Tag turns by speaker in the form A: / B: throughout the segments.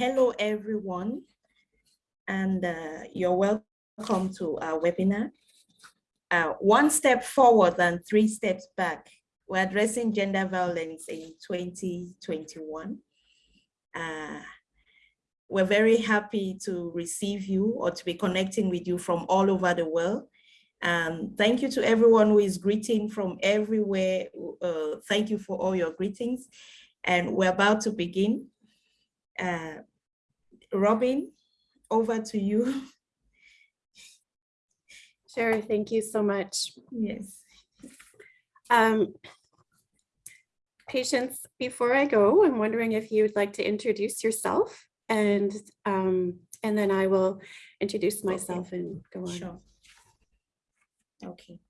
A: hello, everyone, and uh, you're welcome to our webinar. Uh, one step forward and three steps back. We're addressing gender violence in 2021. Uh, we're very happy to receive you or to be connecting with you from all over the world. Um, thank you to everyone who is greeting from everywhere. Uh, thank you for all your greetings. And we're about to begin. Uh, Robin, over to you.
B: Sure, thank you so much.
A: Yes.
B: Um, Patience, before I go, I'm wondering if you would like to introduce yourself and um, and then I will introduce myself okay. and go on.
A: Sure. Okay.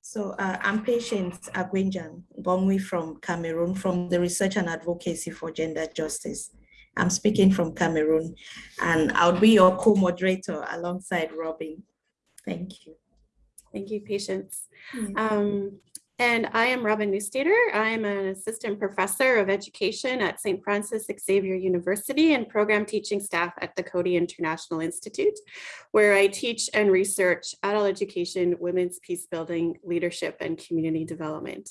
A: So uh, I'm patient Agwenjan Gongwi from Cameroon from the Research and Advocacy for Gender Justice. I'm speaking from Cameroon and I'll be your co-moderator alongside Robin. Thank you.
B: Thank you, Patience. Um, and I am Robin Neustaeter. I am an assistant professor of education at St. Francis Xavier University and program teaching staff at the Coady International Institute, where I teach and research adult education, women's peace building, leadership, and community development.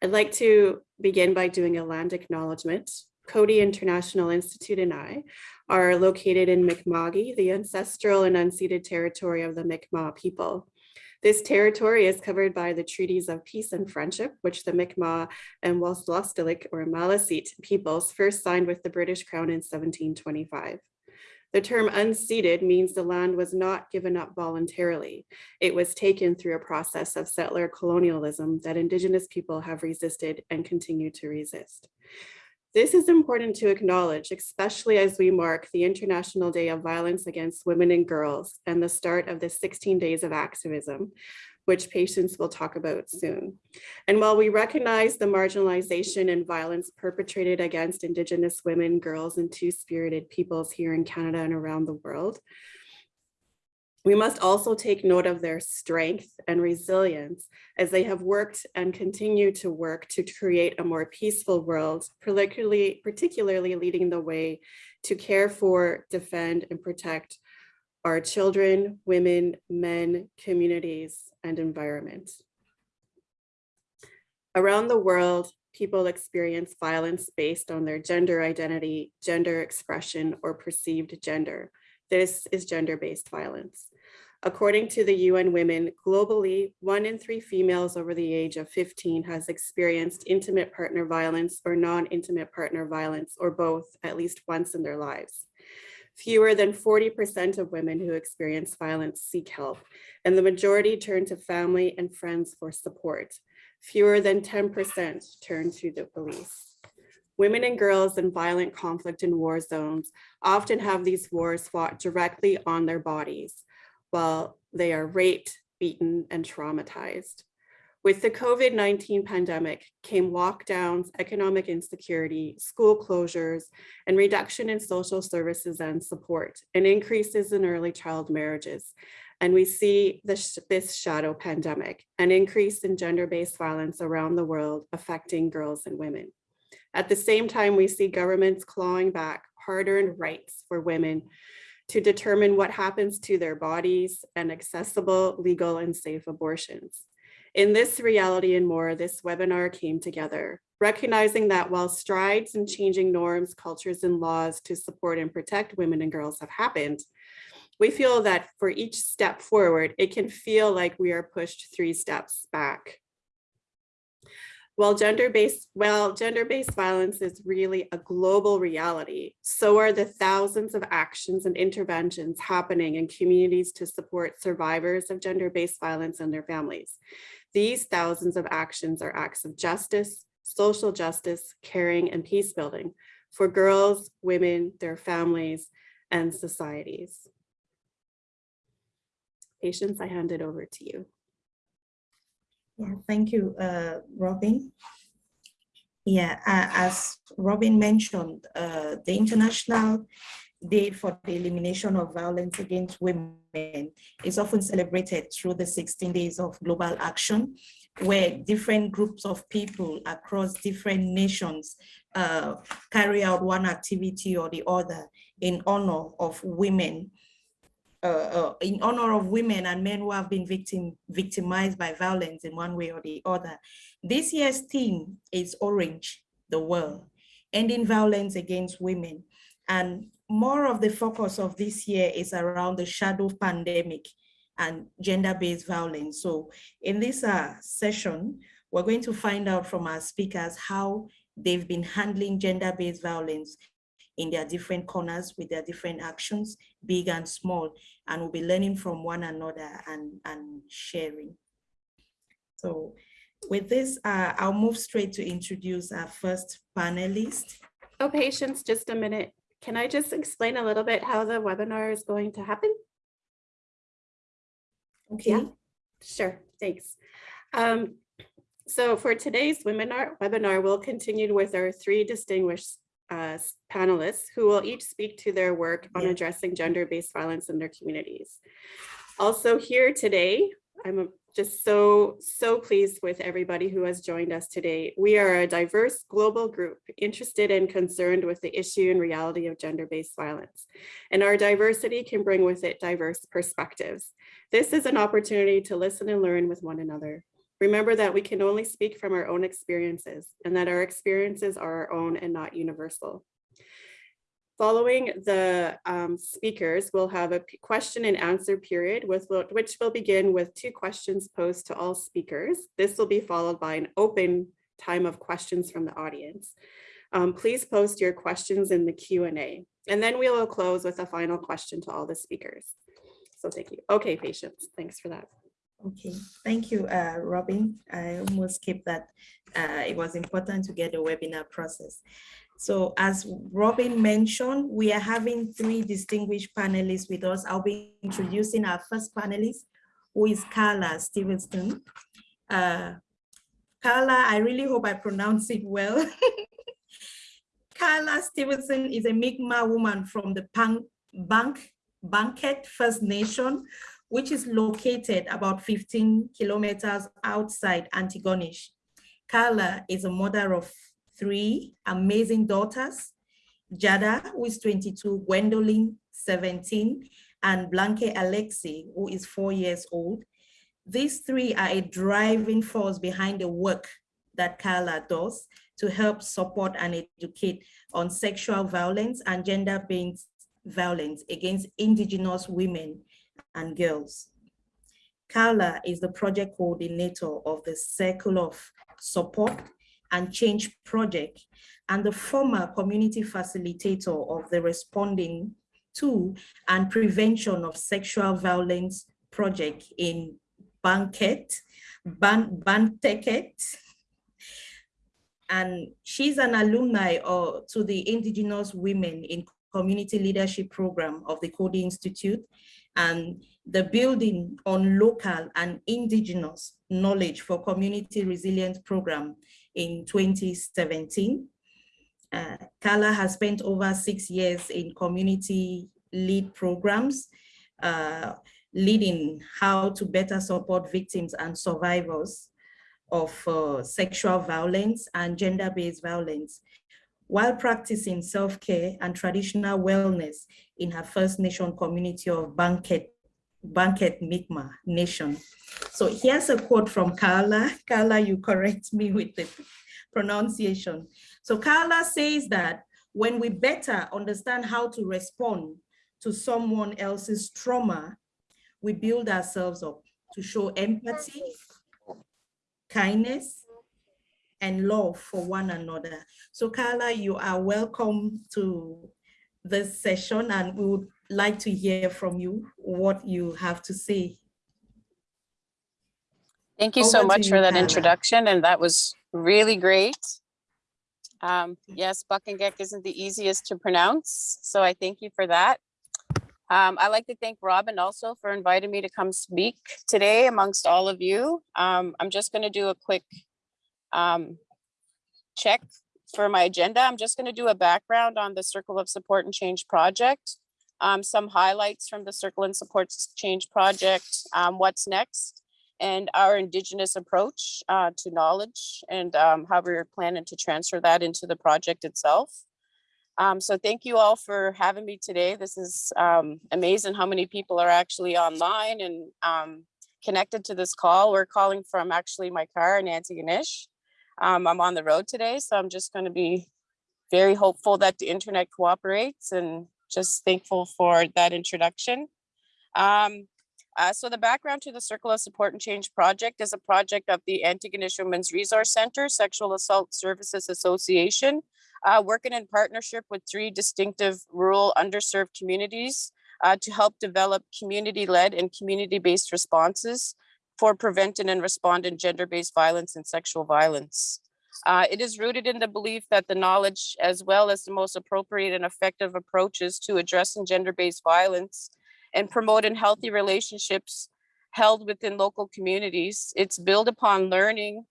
B: I'd like to begin by doing a land acknowledgement. Coady International Institute and I are located in Mi'kma'ki, the ancestral and unceded territory of the Mi'kmaq people. This territory is covered by the treaties of peace and friendship, which the Mi'kmaq and Wolastoqiyik or Maliseet peoples first signed with the British Crown in 1725. The term unceded means the land was not given up voluntarily. It was taken through a process of settler colonialism that Indigenous people have resisted and continue to resist. This is important to acknowledge, especially as we mark the International Day of Violence Against Women and Girls and the start of the 16 days of activism, which Patience will talk about soon. And while we recognize the marginalization and violence perpetrated against Indigenous women, girls, and two-spirited peoples here in Canada and around the world, we must also take note of their strength and resilience as they have worked and continue to work to create a more peaceful world, particularly, particularly leading the way to care for, defend, and protect our children, women, men, communities, and environment. Around the world, people experience violence based on their gender identity, gender expression, or perceived gender. This is gender-based violence. According to the UN Women, globally, one in three females over the age of 15 has experienced intimate partner violence or non-intimate partner violence, or both, at least once in their lives. Fewer than 40% of women who experience violence seek help, and the majority turn to family and friends for support. Fewer than 10% turn to the police. Women and girls in violent conflict in war zones often have these wars fought directly on their bodies, while they are raped, beaten, and traumatized. With the COVID-19 pandemic came lockdowns, economic insecurity, school closures, and reduction in social services and support, and increases in early child marriages. And we see this, this shadow pandemic, an increase in gender-based violence around the world affecting girls and women. At the same time, we see governments clawing back hard-earned rights for women to determine what happens to their bodies and accessible, legal, and safe abortions. In this reality and more, this webinar came together, recognizing that while strides in changing norms, cultures, and laws to support and protect women and girls have happened, we feel that for each step forward, it can feel like we are pushed three steps back. While gender-based well, gender-based violence is really a global reality, so are the thousands of actions and interventions happening in communities to support survivors of gender-based violence and their families. These thousands of actions are acts of justice, social justice, caring, and peace building for girls, women, their families, and societies. Patience, I hand it over to you.
A: Yeah, thank you, uh, Robin. Yeah, uh, as Robin mentioned, uh, the International Day for the Elimination of Violence Against Women is often celebrated through the 16 days of global action, where different groups of people across different nations uh, carry out one activity or the other in honor of women, uh, uh, in honor of women and men who have been victim, victimized by violence in one way or the other. This year's theme is Orange, the World, ending violence against women. And more of the focus of this year is around the shadow pandemic and gender-based violence. So in this uh, session, we're going to find out from our speakers how they've been handling gender-based violence in their different corners with their different actions, big and small, and we'll be learning from one another and, and sharing. So with this, uh, I'll move straight to introduce our first panelist.
B: Oh, patience, just a minute. Can I just explain a little bit how the webinar is going to happen?
A: Okay,
B: Sure, thanks. Um, so for today's webinar, webinar, we'll continue with our three distinguished uh, panelists who will each speak to their work on addressing gender-based violence in their communities. Also here today, I'm uh, just so, so pleased with everybody who has joined us today. We are a diverse global group interested and concerned with the issue and reality of gender-based violence. And our diversity can bring with it diverse perspectives. This is an opportunity to listen and learn with one another. Remember that we can only speak from our own experiences and that our experiences are our own and not universal. Following the um, speakers, we'll have a question and answer period with which will begin with two questions posed to all speakers. This will be followed by an open time of questions from the audience. Um, Please post your questions in the Q and A, and then we will close with a final question to all the speakers. So thank you. Okay, patience. Thanks for that.
A: Okay. Thank you, uh, Robin. I almost skipped that. Uh, it was important to get the webinar process. So as Robin mentioned, we are having three distinguished panelists with us. I'll be introducing our first panelist, who is Carla Stevenson. Uh, Carla, I really hope I pronounce it well. Carla Stevenson is a Mi'kmaq woman from the Bank, Banket First Nation, which is located about 15 kilometers outside Antigonish. Carla is a mother of three amazing daughters, Jada, who is 22, Gwendolyn, 17, and Blanque Alexi, who is four years old. These three are a driving force behind the work that Carla does to help support and educate on sexual violence and gender-based violence against Indigenous women and girls. Carla is the project coordinator of the Circle of Support and Change Project and the former community facilitator of the Responding to and Prevention of Sexual Violence Project in Banket, Ban, Banteket. And she's an alumni uh, to the Indigenous Women in Community Leadership Program of the Coady Institute and the building on local and indigenous knowledge for community resilience program in 2017. Uh, Carla has spent over six years in community lead programs, uh, leading how to better support victims and survivors of uh, sexual violence and gender-based violence while practicing self-care and traditional wellness in her First Nation community of Banket, Banket Mi'kmaq Nation. So here's a quote from Carla. Carla, you correct me with the pronunciation. So Carla says that when we better understand how to respond to someone else's trauma, we build ourselves up to show empathy, kindness, and love for one another. So Carla, you are welcome to this session and we would like to hear from you what you have to say.
C: Thank you so
A: Over to
C: much for that
A: Carla.
C: introduction, and that was really great. Um, yes, Paqtnkek isn't the easiest to pronounce, so I thank you for that. Um, I'd like to thank Robin also for inviting me to come speak today amongst all of you. Um, I'm just going to do a quick um, check for my agenda. I'm just going to do a background on the Circle of Support and Change project, um, some highlights from the Circle and Support Change project, um, what's next, and our Indigenous approach uh, to knowledge and um, how we're planning to transfer that into the project itself. Um, so thank you all for having me today. This is um, amazing how many people are actually online and um, connected to this call. We're calling from actually my car Nancy Antigonish. Um, I'm on the road today, so I'm just going to be very hopeful that the internet cooperates and just thankful for that introduction. Um, uh, so the background to the Circle of Support and Change project is a project of the Antigonish Women's Resource Center, Sexual Assault Services Association, uh, working in partnership with three distinctive rural underserved communities uh, to help develop community-led and community-based responses for preventing and responding gender-based violence and sexual violence. Uh, it is rooted in the belief that the knowledge as well as the most appropriate and effective approaches to addressing gender-based violence and promoting healthy relationships held within local communities. It's built upon learning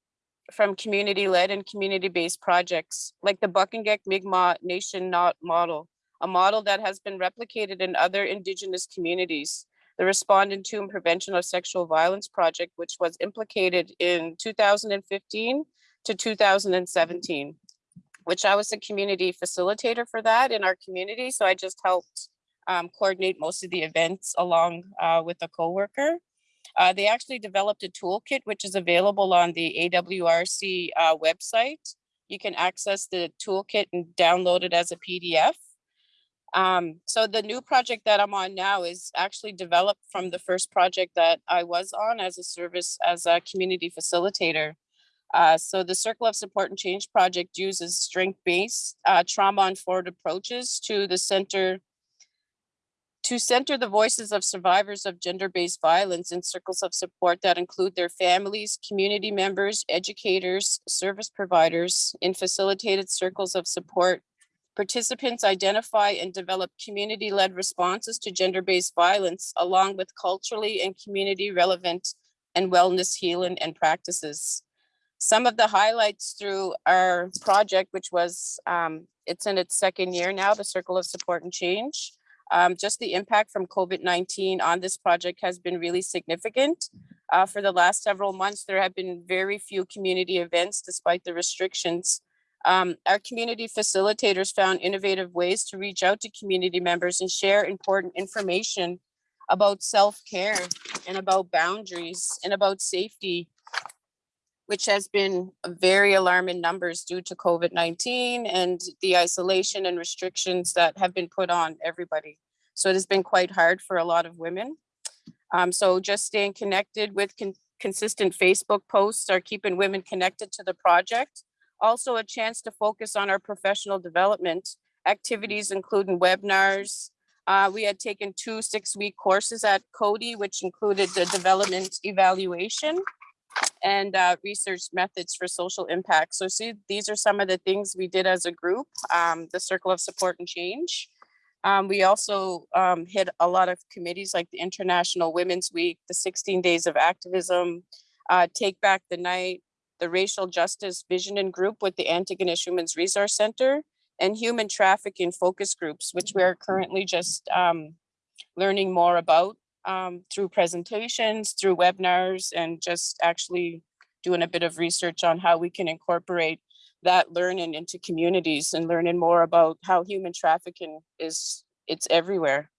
C: from community-led and community-based projects like the Paqtnkek Mi'kmaq Nation model, a model that has been replicated in other Indigenous communities. The Responding to and Prevention of Sexual Violence Project, which was implicated in 2015 to 2017, which I was the community facilitator for that in our community. So I just helped um, coordinate most of the events along uh, with a coworker. Uh, they actually developed a toolkit, which is available on the AWRC uh, website. You can access the toolkit and download it as a PDF. Um, so the new project that I'm on now is actually developed from the first project that I was on as a service as a community facilitator. Uh, so the Circle of Support and Change project uses strength-based uh, trauma-informed approaches to the center to center the voices of survivors of gender-based violence in circles of support that include their families, community members, educators, service providers in facilitated circles of support. Participants identify and develop community-led responses to gender-based violence along with culturally and community relevant and wellness healing and practices. Some of the highlights through our project, which was, um, it's in its second year now, the Circle of Support and Change. Um, just the impact from COVID-19 on this project has been really significant. Uh, for the last several months, there have been very few community events despite the restrictions. Um, our community facilitators found innovative ways to reach out to community members and share important information about self-care and about boundaries and about safety which has been very alarming numbers due to COVID-19 and the isolation and restrictions that have been put on everybody. So it has been quite hard for a lot of women. Um, so just staying connected with con consistent Facebook posts are keeping women connected to the project. Also a chance to focus on our professional development activities, including webinars. Uh, we had taken two six-week courses at Coady, which included the development evaluation and uh, research methods for social impact. So see, these are some of the things we did as a group, um, the Circle of Support and Change. Um, we also um, hit a lot of committees like the International Women's Week, the 16 Days of Activism, uh, Take Back the Night, the Racial Justice Vision and Group with the Antigonish Women's Resource Center, and Human Trafficking Focus Groups, which we are currently just um, learning more about um, through presentations, through webinars, and just actually doing a bit of research on how we can incorporate that learning into communities and learning more about how human trafficking is, it's everywhere.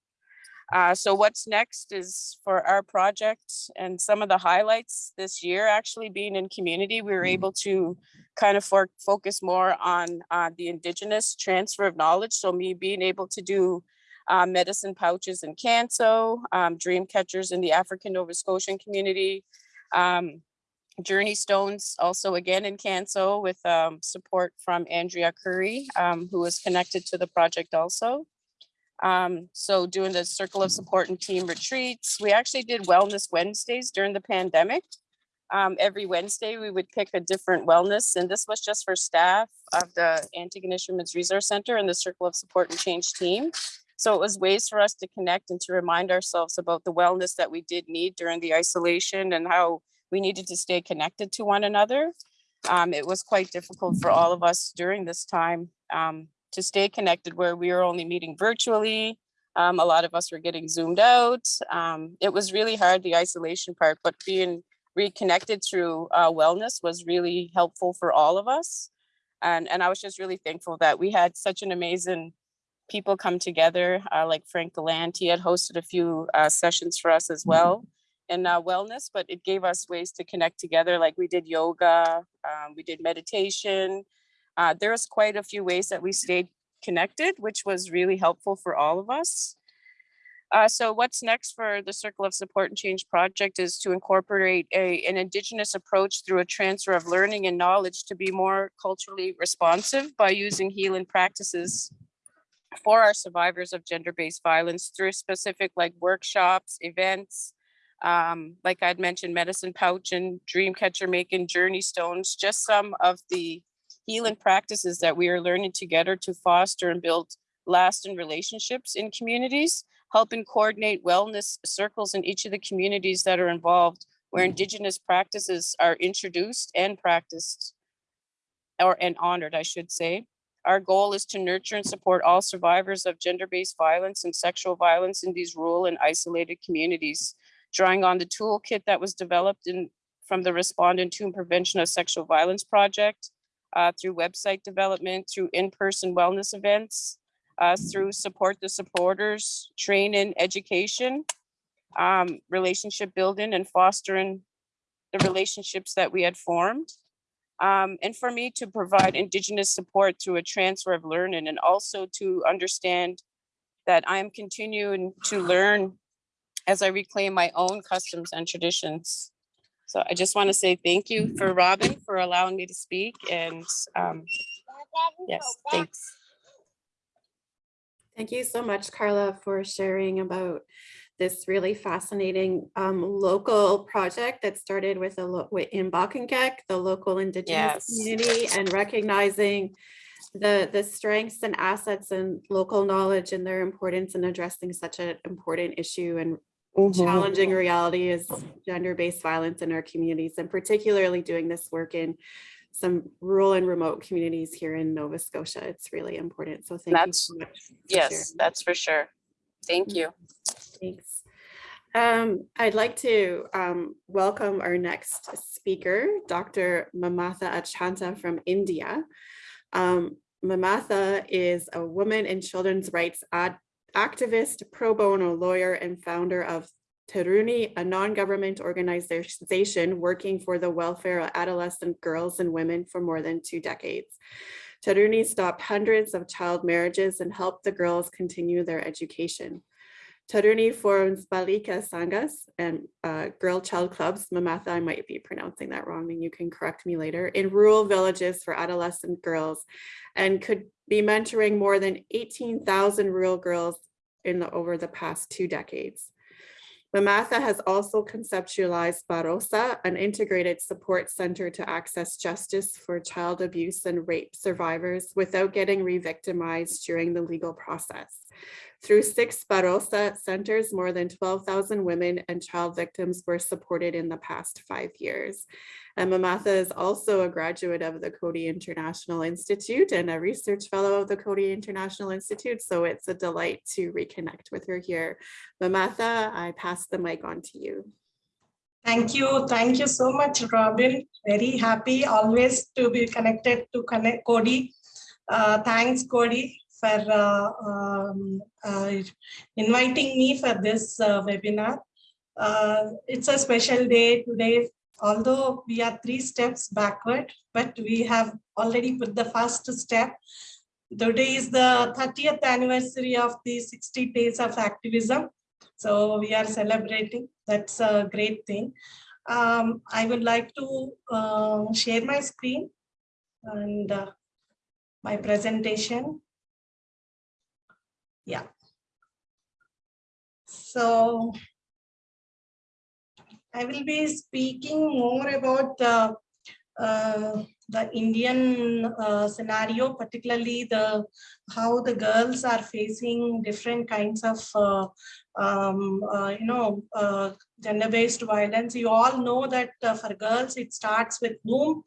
C: Uh, so what's next is for our project and some of the highlights this year actually being in community, we were able to kind of for, focus more on uh, the indigenous transfer of knowledge. So me being able to do uh, medicine pouches in Canso, um, dream catchers in the African Nova Scotian community, um, Journey Stones also again in Canso with um, support from Andrea Curry, um, who is connected to the project also. Um, so doing the circle of support and team retreats. We actually did wellness Wednesdays during the pandemic. Um, every Wednesday, we would pick a different wellness, and this was just for staff of the Antigonish Women's Resource Center and the Circle of Support and Change team. So it was ways for us to connect and to remind ourselves about the wellness that we did need during the isolation and how we needed to stay connected to one another. Um, it was quite difficult for all of us during this time um, to stay connected where we were only meeting virtually. Um, a lot of us were getting zoomed out. Um, it was really hard, the isolation part, but being reconnected through uh, wellness was really helpful for all of us. And, and I was just really thankful that we had such an amazing people come together, uh, like Frank Gallant. He had hosted a few uh, sessions for us as well in uh, wellness, but it gave us ways to connect together. Like we did yoga, um, we did meditation. Uh, there was quite a few ways that we stayed connected, which was really helpful for all of us. Uh, so what's next for the Circle of Support and Change project is to incorporate a, an Indigenous approach through a transfer of learning and knowledge to be more culturally responsive by using healing practices for our survivors of gender-based violence through specific like workshops, events, um, like I'd mentioned, medicine pouch and dream catcher making journey stones, just some of the healing practices that we are learning together to foster and build lasting relationships in communities, helping coordinate wellness circles in each of the communities that are involved where mm-hmm. indigenous practices are introduced and practiced or and honored, I should say. Our goal is to nurture and support all survivors of gender-based violence and sexual violence in these rural and isolated communities, drawing on the toolkit that was developed in from the Respondent to and Prevention of Sexual Violence Project, uh, through website development, through in-person wellness events, uh, through support the supporters, training, education, um, relationship building and fostering the relationships that we had formed. Um, and for me to provide Indigenous support through a transfer of learning and also to understand that I am continuing to learn as I reclaim my own customs and traditions. So I just want to say thank you for Robin for allowing me to speak and um, yes, thanks.
B: Thank you so much, Carla, for sharing about this really fascinating um, local project that started with a in Paqtnkek, the local indigenous
C: Yes.
B: community, and recognizing the the strengths and assets and local knowledge and their importance in addressing such an important issue and challenging reality is gender-based violence in our communities and particularly doing this work in some rural and remote communities here in Nova Scotia. It's really important. So thank you so much. for sharing.
C: Yes, that's for sure. Thank you.
B: Thanks. Um, I'd like to um, welcome our next speaker, Dr. Mamatha Achanta from India. Um, Mamatha is a woman and children's rights ad- activist, pro bono lawyer, and founder of Tharuni, a non-government organization working for the welfare of adolescent girls and women for more than two decades. Tharuni stopped hundreds of child marriages and helped the girls continue their education. Tharuni forms Balika Sanghas and uh, girl child clubs, Mamatha, I might be pronouncing that wrong and you can correct me later, in rural villages for adolescent girls and could be mentoring more than 18,000 rural girls in the, over the past two decades. Mamatha has also conceptualized Bharosa, an integrated support center to access justice for child abuse and rape survivors without getting re-victimized during the legal process. Through six Bharosa centers, more than 12,000 women and child victims were supported in the past five years. And Mamatha is also a graduate of the Coady International Institute and a research fellow of the Coady International Institute. So it's a delight to reconnect with her here. Mamatha, I pass the mic on to you.
D: Thank you. Thank you so much, Robin. Very happy always to be connected to connect Coady. Uh, thanks, Coady, for uh, um, uh, inviting me for this uh, webinar. It's a special day today, although we are three steps backward, but we have already put the first step. Today is the 30th anniversary of the 60 days of activism. So we are celebrating. That's a great thing. Um, I would like to uh, share my screen and uh, my presentation. Yeah. So I will be speaking more about uh, uh, the Indian uh, scenario, particularly the how the girls are facing different kinds of uh, um, uh, you know uh, gender-based violence. You all know that uh, for girls it starts with womb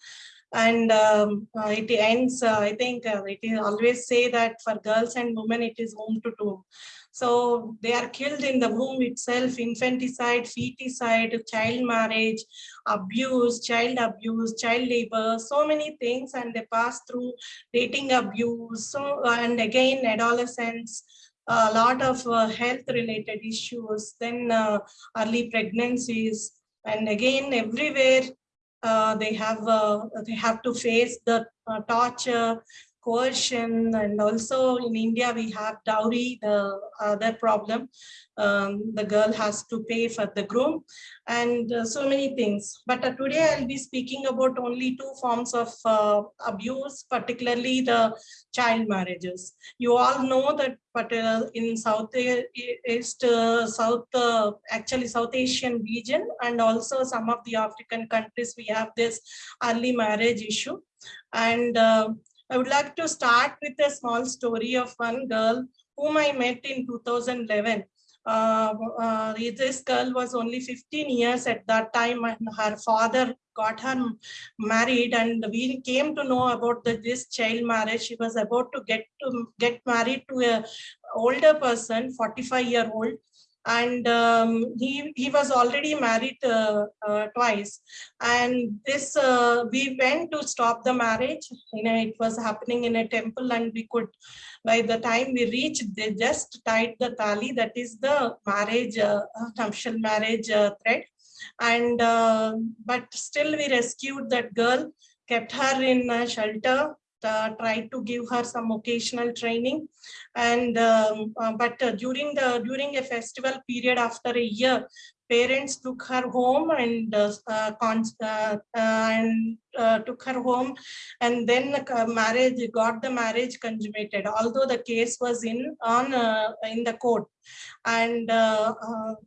D: And um, uh, it ends, uh, I think uh, it is always say that for girls and women, it is home to tomb. So they are killed in the womb itself, infanticide, feticide, child marriage, abuse, child abuse, child labor, so many things, and they pass through dating abuse. So, and again, adolescence, a lot of uh, health related issues, then uh, early pregnancies, and again, everywhere they have uh, they have to face the uh, torture, coercion, and also in India we have dowry, the other problem. Um, the girl has to pay for the groom and uh, so many things. But uh, today I'll be speaking about only two forms of uh, abuse, particularly the child marriages. You all know that but in South East, uh, South, uh, actually South Asian region and also some of the African countries, we have this early marriage issue. And uh, I would like to start with a small story of one girl whom I met in 2011 uh, uh, this girl was only 15 years at that time and her father got her married and we came to know about the, this child marriage. She was about to get to get married to a older person 45 year old and um, he he was already married uh, uh, twice. And this uh, we went to stop the marriage. You know it was happening in a temple and we could by the time we reached they just tied the tali that is the marriage uh, marriage uh, thread. And uh, but still we rescued that girl kept her in a shelter uh, tried to give her some occasional training. And um, uh, but uh, during the during a festival period after a year parents took her home and uh, uh, uh, and took her home. And then marriage got the marriage consummated although the case was in on in the court. And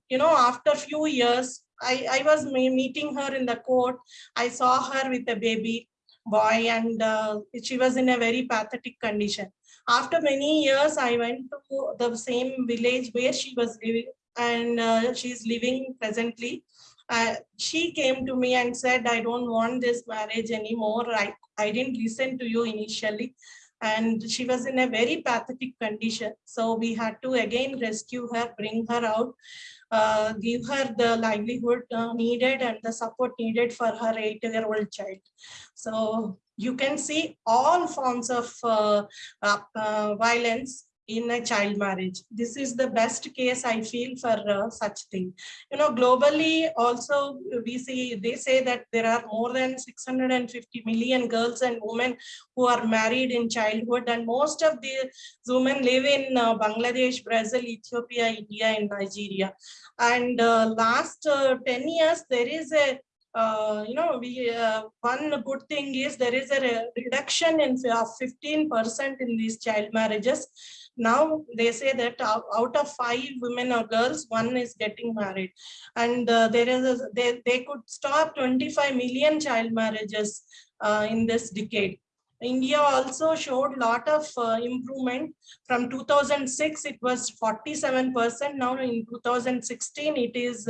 D: you know after few years I, I was meeting her in the court. I saw her with a baby boy and uh, she was in a very pathetic condition. After many years, I went to the same village where she was living and uh, she's living presently. Uh, she came to me and said, I don't want this marriage anymore. I, I didn't listen to you initially. And she was in a very pathetic condition. So we had to again rescue her, bring her out uh, give her the livelihood uh, needed and the support needed for her eight-year-old child. So you can see all forms of uh, uh, uh violence in a child marriage. This is the best case I feel for uh, such thing. You know, globally also we see, they say that there are more than 650 million girls and women who are married in childhood and most of these women live in uh, Bangladesh, Brazil, Ethiopia, India and Nigeria. And uh, last uh, 10 years, there is a uh, you know, we uh, one good thing is there is a re reduction in of 15% in these child marriages now they say that out of five women or girls one is getting married and uh, there is a, they, they could stop 25 million child marriages uh, in this decade India also showed a lot of uh, improvement. From 2006, it was 47%. Now in 2016, it is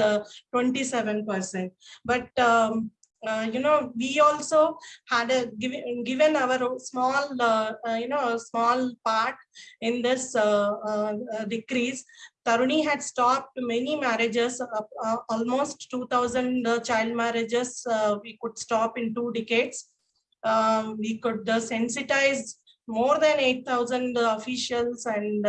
D: 27%. Uh, but um, uh, you know, we also had a given given our small, uh, uh, you know, small part in this uh, uh, decrease. Tharuni had stopped many marriages, almost 2000 child marriages we could stop in two decades. Um, we could sensitize more than 8,000 officials and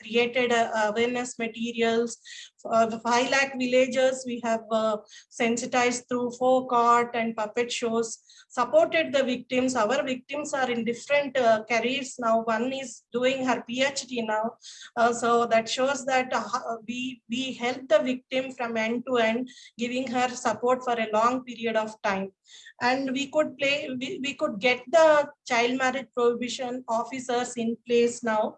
D: created awareness materials. Uh, 5 lakh villagers we have uh, sensitized through folk art and puppet shows, supported the victims. Our victims are in different uh, careers now. One is doing her PhD now. so that shows that we, we help the victim from end to end, giving her support for a long period of time and we could play we, we could get the child marriage prohibition officers in place now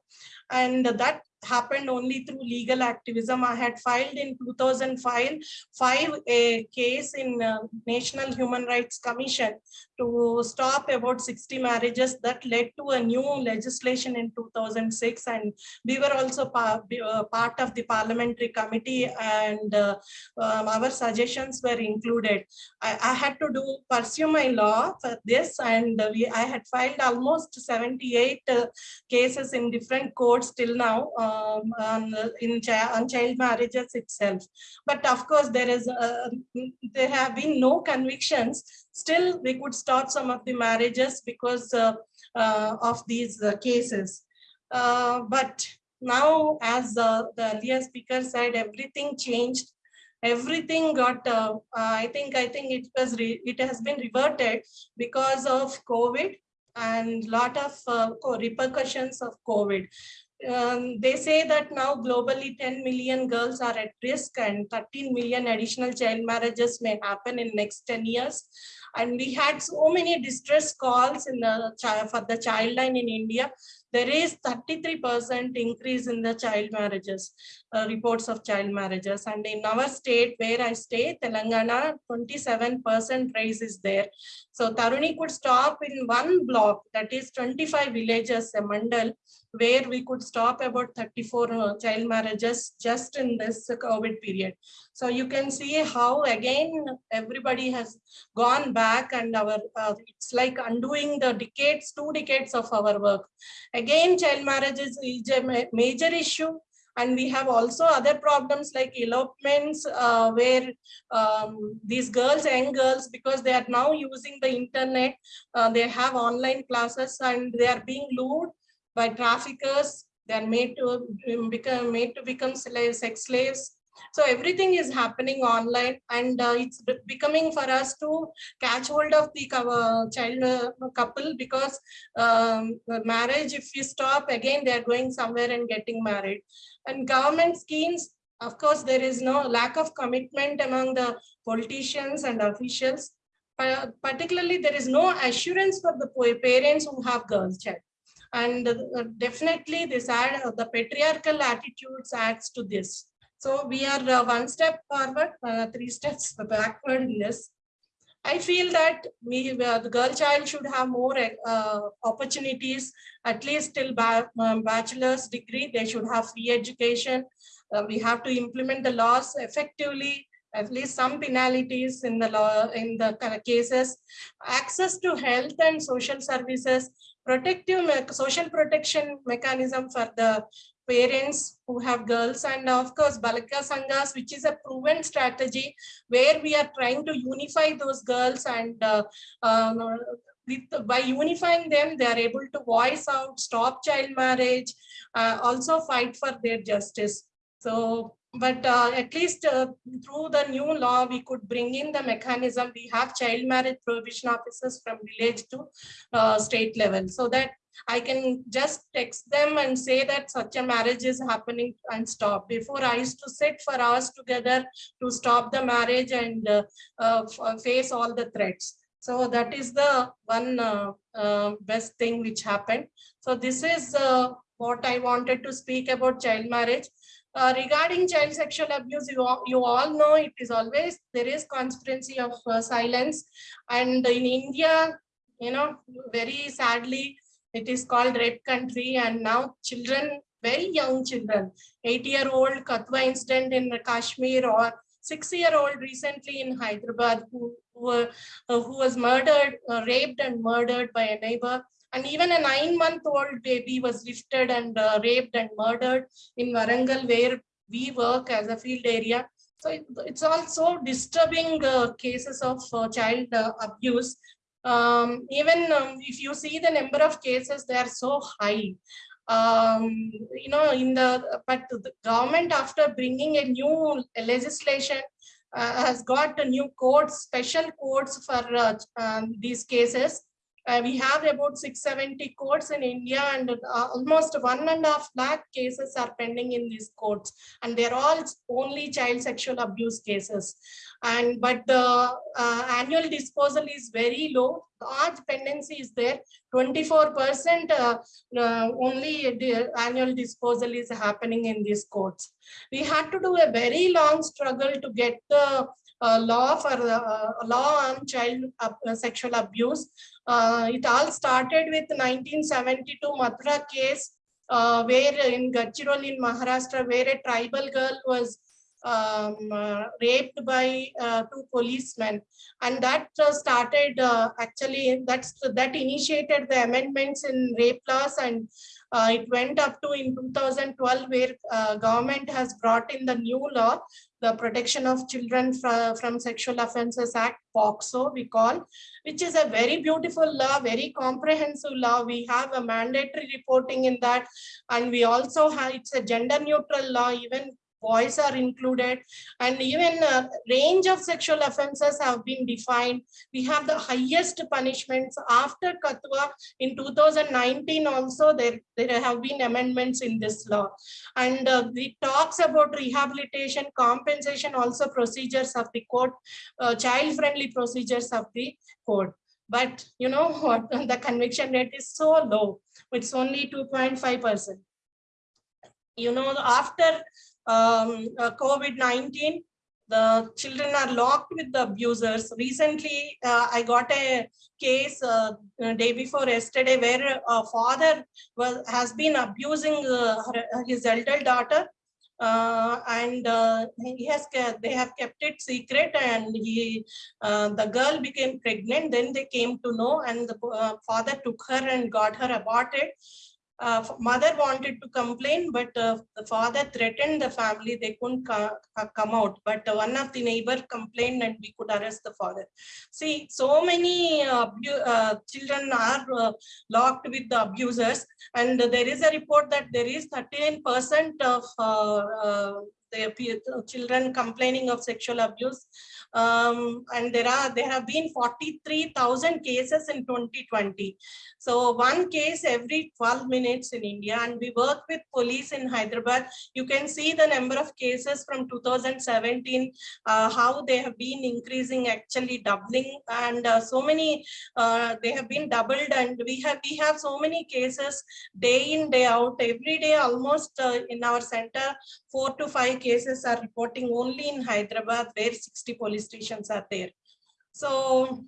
D: and that happened only through legal activism. I had filed in 2005 five a case in uh, National Human Rights Commission to stop about 60 marriages that led to a new legislation in 2006 and we were also uh, part of the parliamentary committee and uh, um, our suggestions were included. I, I had to do pursue my law for this and we I had filed almost 78 uh, cases in different courts till now um, on, in chi- on child marriages itself. But of course, there is uh, there have been no convictions. Still, we could start some of the marriages because uh, uh, of these uh, cases. But now, as the earlier speaker said, everything changed. Everything got. I think. I think it was. It has been reverted because of COVID and lot of uh, repercussions of COVID. Um, they say that now globally 10 million girls are at risk and 13 million additional child marriages may happen in next 10 years. And we had so many distress calls in the for the child line in India. There is 33% increase in the child marriages, uh, reports of child marriages. And in our state where I stay, Telangana, 27% rise is there. So Tharuni could stop in one block, that is 25 villages, a mandal, where we could stop about 34 uh, child marriages just in this COVID period. So you can see how again, everybody has gone back and our, uh, it's like undoing the decades, two decades of our work. Again, child marriage is a ma- major issue. And we have also other problems like elopements uh, where um, these girls, and girls, because they are now using the internet, uh, they have online classes and they are being lured by traffickers. They are made to become made to become slaves, sex slaves. So everything is happening online and uh, it's becoming for us to catch hold of the uh, child uh, couple because um, marriage, if you stop again, they're going somewhere and getting married. And government schemes, of course, there is no lack of commitment among the politicians and officials. Pa- Particularly, there is no assurance for the pa- parents who have girls child. And uh, definitely this add, uh, the patriarchal attitudes adds to this. So we are uh, one step forward, three steps backward in this. I feel that we, the girl child should have more uh, opportunities, at least till ba- um, bachelor's degree, they should have free education. Uh, we have to implement the laws effectively, at least some penalties in the law, in the cases. Access to health and social services, protective, social protection mechanism for the parents who have girls and of course Balika Sanghas, which is a proven strategy where we are trying to unify those girls and uh, um, with, by unifying them, they are able to voice out, stop child marriage, uh, also fight for their justice. So, but uh, at least uh, through the new law, we could bring in the mechanism. We have child marriage prohibition officers from village to uh, state level so that I can just text them and say that such a marriage is happening and stop. Before I used to sit for hours together to stop the marriage and uh, uh, face all the threats. So that is the one uh, uh, best thing which happened. So this is uh, what I wanted to speak about child marriage. Uh, regarding child sexual abuse, you all, you all know it is always, there is conspiracy of uh, silence. And in India, you know, very sadly, it is called red country and now children, very young children, eight-year-old Kathua incident in Kashmir or six-year-old recently in Hyderabad who, who, uh, who was murdered, uh, raped and murdered by a neighbor. And even a nine-month-old baby was lifted and uh, raped and murdered in Warangal where we work as a field area. So it- it's also disturbing uh, cases of uh, child uh, abuse. Um, even um, if you see the number of cases, they are so high. Um, you know, in the but the government after bringing a new legislation uh, has got a new codes, special codes for uh, um, these cases. Uh, we have about 670 courts in India and uh, almost one and a half lakh cases are pending in these courts. And they're all only child sexual abuse cases. And but the uh, annual disposal is very low. The large pendency is there. 24% uh, uh, only annual disposal is happening in these courts. We had to do a very long struggle to get the law for uh, law on child uh, sexual abuse. Uh, it all started with 1972 Mathura case, uh, where in Gadchiroli in Maharashtra, where a tribal girl was um, uh, raped by uh, two policemen and that uh, started uh, actually that's that initiated the amendments in rape laws and uh, it went up to in 2012 where uh, government has brought in the new law the protection of children from, from sexual offences act POCSO we call which is a very beautiful law very comprehensive law. We have a mandatory reporting in that. And we also have it's a gender neutral law even boys are included and even uh, range of sexual offenses have been defined. We have the highest punishments after Kathua in 2019 also there, there have been amendments in this law. And uh, it talks about rehabilitation, compensation, also procedures of the court, uh, child-friendly procedures of the court. But you know what, the conviction rate is so low, it's only 2.5 percent you know, after um, uh, COVID-19, the children are locked with the abusers. Recently, uh, I got a case uh, day before yesterday where a father was has been abusing his elder daughter. Uh, and uh, he has they have kept it secret and he uh, the girl became pregnant. Then they came to know and the father took her and got her aborted uh, mother wanted to complain, but uh, the father threatened the family. They couldn't come out. But uh, one of the neighbor complained and we could arrest the father. See, so many uh, uh, children are uh, locked with the abusers. And there is a report that there is 13% of the children complaining of sexual abuse um, and there are there have been 43,000 cases in 2020. So one case every 12 minutes in India and we work with police in Hyderabad. You can see the number of cases from 2017, uh, how they have been increasing actually doubling and uh, so many uh, they have been doubled and we have we have so many cases day in day out every day almost uh, in our center four to five cases are reporting only in Hyderabad where 60 police stations are there. So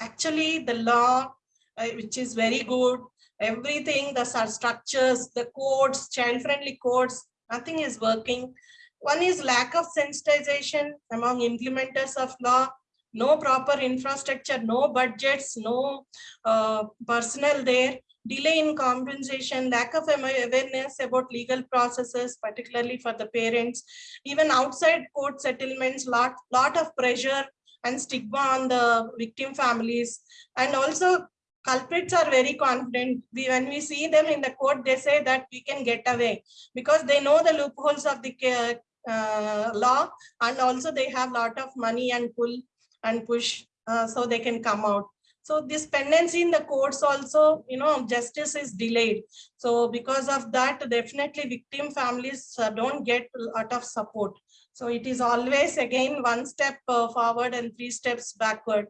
D: actually the law, uh, which is very good, everything, the structures, the codes, child-friendly codes, nothing is working. One is lack of sensitization among implementers of law, no proper infrastructure, no budgets, no uh, personnel there, delay in compensation, lack of awareness about legal processes, particularly for the parents, even outside court settlements, lot, lot of pressure and stigma on the victim families. And also culprits are very confident. We, when we see them in the court, they say that we can get away because they know the loopholes of the uh, law and also they have lot of money and pull and push uh, so they can come out. So this pendency in the courts also, you know, justice is delayed. So because of that, definitely victim families uh, don't get a lot of support. So it is always again one step uh, forward and three steps backward.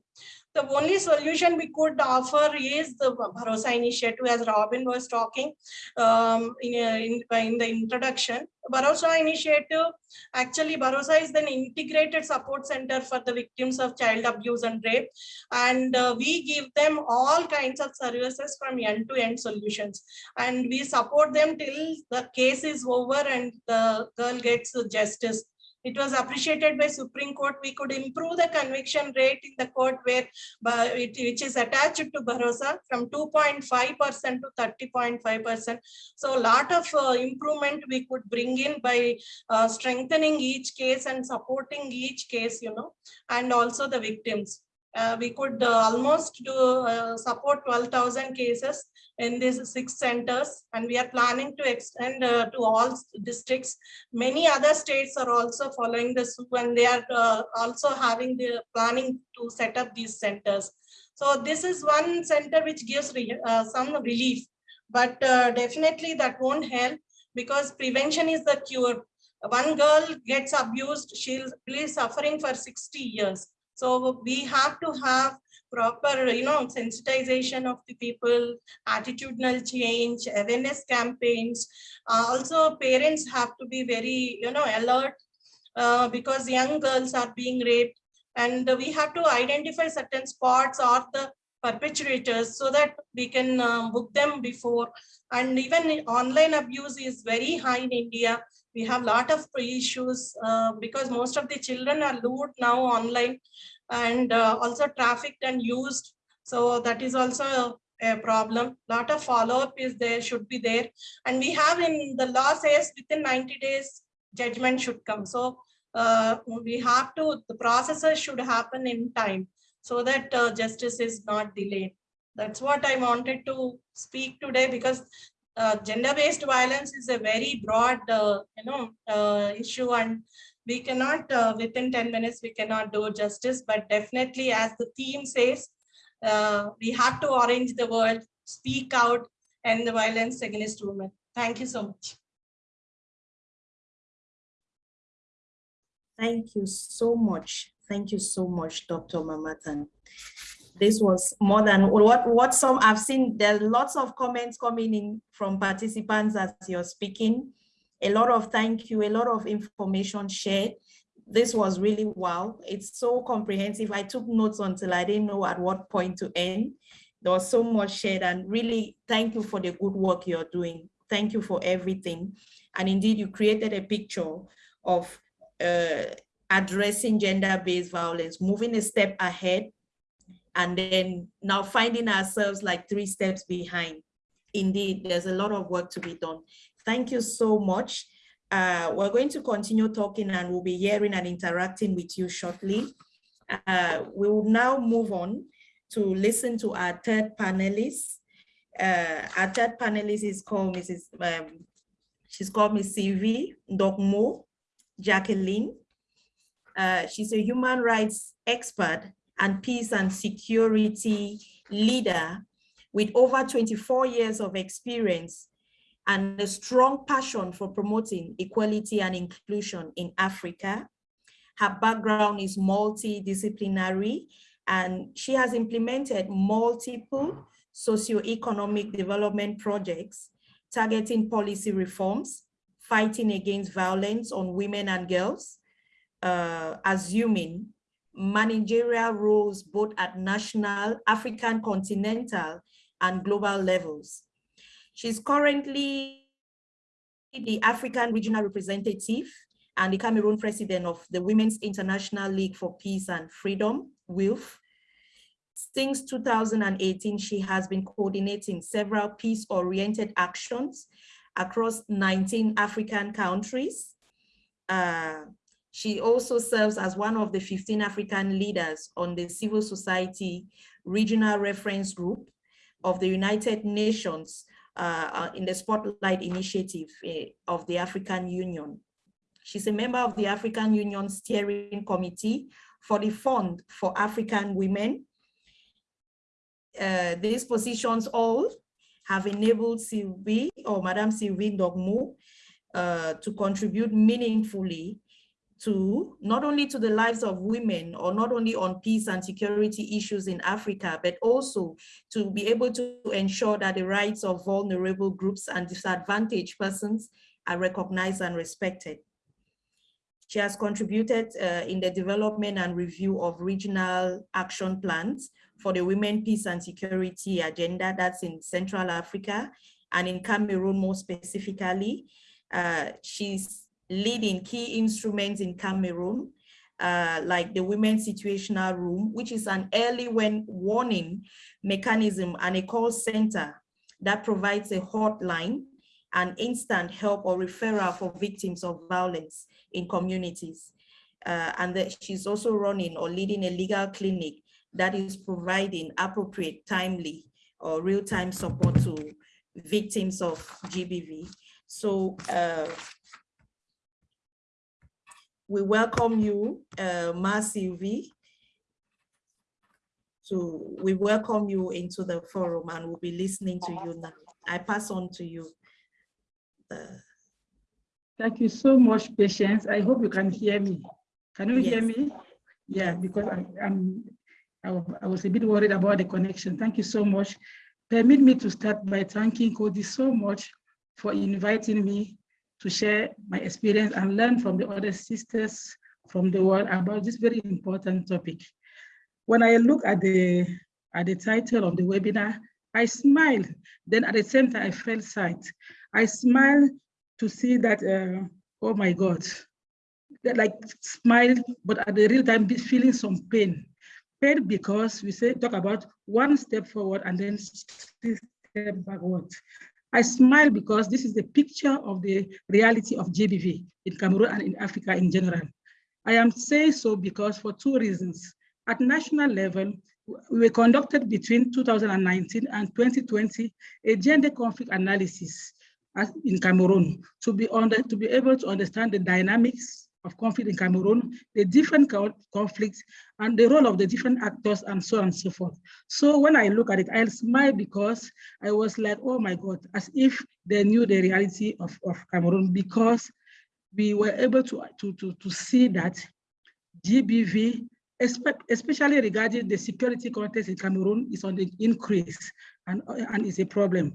D: The only solution we could offer is the Bharosa initiative, as Robin was talking um, in, in, in, the introduction. Bharosa initiative, actually Bharosa is an integrated support center for the victims of child abuse and rape. And uh, we give them all kinds of services from end-to-end -end solutions. And we support them till the case is over and the girl gets justice it was appreciated by Supreme Court. We could improve the conviction rate in the court where which is attached to Bharosa from 2.5% to 30.5%. So a lot of uh, improvement we could bring in by uh, strengthening each case and supporting each case, you know, and also the victims. Uh, we could uh, almost do uh, support 12,000 cases in these six centers and we are planning to extend uh, to all districts. Many other states are also following this and they are uh, also having the planning to set up these centers. So this is one center which gives re- uh, some relief, but uh, definitely that won't help because prevention is the cure. One girl gets abused, she'll be suffering for 60 years. So we have to have proper, you know, sensitization of the people, attitudinal change, awareness campaigns. Uh, also, parents have to be very, you know, alert uh, because young girls are being raped and we have to identify certain spots or the perpetrators so that we can um, book them before. And even online abuse is very high in India. We have a lot of issues uh, because most of the children are lured now online and uh, also trafficked and used. So that is also a problem. Lot of follow-up is there, should be there. And we have in the law says within 90 days, judgment should come. So uh, we have to, the processes should happen in time so that uh, justice is not delayed. That's what I wanted to speak today because uh, gender-based violence is a very broad, uh, you know, uh, issue and we cannot, uh, within 10 minutes, we cannot do justice, but definitely as the theme says, uh, we have to orange the world, speak out and the violence against women. Thank you so much.
A: Thank you so much. Thank you so much, Dr. Mamatha. This was more than what, what some I've seen. There are lots of comments coming in from participants as you're speaking. A lot of thank you, a lot of information shared. This was really wow. It's so comprehensive. I took notes until I didn't know at what point to end. There was so much shared and really thank you for the good work you're doing. Thank you for everything. And indeed, you created a picture of uh, addressing gender-based violence, moving a step ahead, and then now finding ourselves like three steps behind. Indeed, there's a lot of work to be done. Thank you so much. Uh, we're going to continue talking and we'll be hearing and interacting with you shortly. Uh, we will now move on to listen to our third panelist. Uh, our third panelist is called Mrs. Um, she's called Miss Sylvie Ndongmo Jacqueline. Uh, she's a human rights expert and peace and security leader with over 24 years of experience and a strong passion for promoting equality and inclusion in Africa. Her background is multidisciplinary and she has implemented multiple socioeconomic development projects targeting policy reforms, fighting against violence on women and girls, uh, assuming managerial roles both at national, African continental, and global levels. She's currently the African regional representative and the Cameroon president of the Women's International League for Peace and Freedom, WILPF. Since 2018, she has been coordinating several peace-oriented actions across 19 African countries. Uh, she also serves as one of the 15 African leaders on the civil society regional reference group of the United Nations uh, in the Spotlight Initiative uh, of the African Union. She's a member of the African Union Steering Committee for the Fund for African Women. Uh, these positions all have enabled Sylvie or Madame Sylvie Ndongmo uh, to contribute meaningfully to not only to the lives of women or not only on peace and security issues in Africa, but also to be able to ensure that the rights of vulnerable groups and disadvantaged persons are recognized and respected. She has contributed uh, in the development and review of regional action plans for the Women, Peace and Security agenda that's in Central Africa and in Cameroon more specifically. Uh, she's leading key instruments in Cameroon, uh, like the Women's Situational Room, which is an early warning mechanism and a call center that provides a hotline and instant help or referral for victims of violence in communities. Uh, and that she's also running or leading a legal clinic that is providing appropriate, timely, or real-time support to victims of GBV. So uh, we welcome you, uh, Ma Sylvie, to, we welcome you into the forum and we'll be listening to you now. I pass on to you. the-
E: Thank you so much, Patience. I hope you can hear me. Can you hear me? Yeah, because I'm, I'm, I I was a bit worried about the connection. Thank you so much. Permit me to start by thanking Coady so much for inviting me to share my experience and learn from the other sisters from the world about this very important topic. When I look at the, at the title of the webinar, I smile. Then at the same time, I felt sad. I smile to see that, uh, oh my God, that like smile, but at the real time feeling some pain. Pain because we say talk about one step forward and then step backward. I smile because this is the picture of the reality of GBV in Cameroon and in Africa in general. I am saying so because for two reasons. At national level, we conducted between 2019 and 2020 a gender conflict analysis uh, in Cameroon to be under to be able to understand the dynamics of conflict in Cameroon, the different co- conflicts, and the role of the different actors, and so on and so forth. So when I look at it, I smile because I was like, oh my God, as if they knew the reality of, of Cameroon, because we were able to, to, to, to see that GBV, especially regarding the security context in Cameroon, is on the increase and, and is a problem.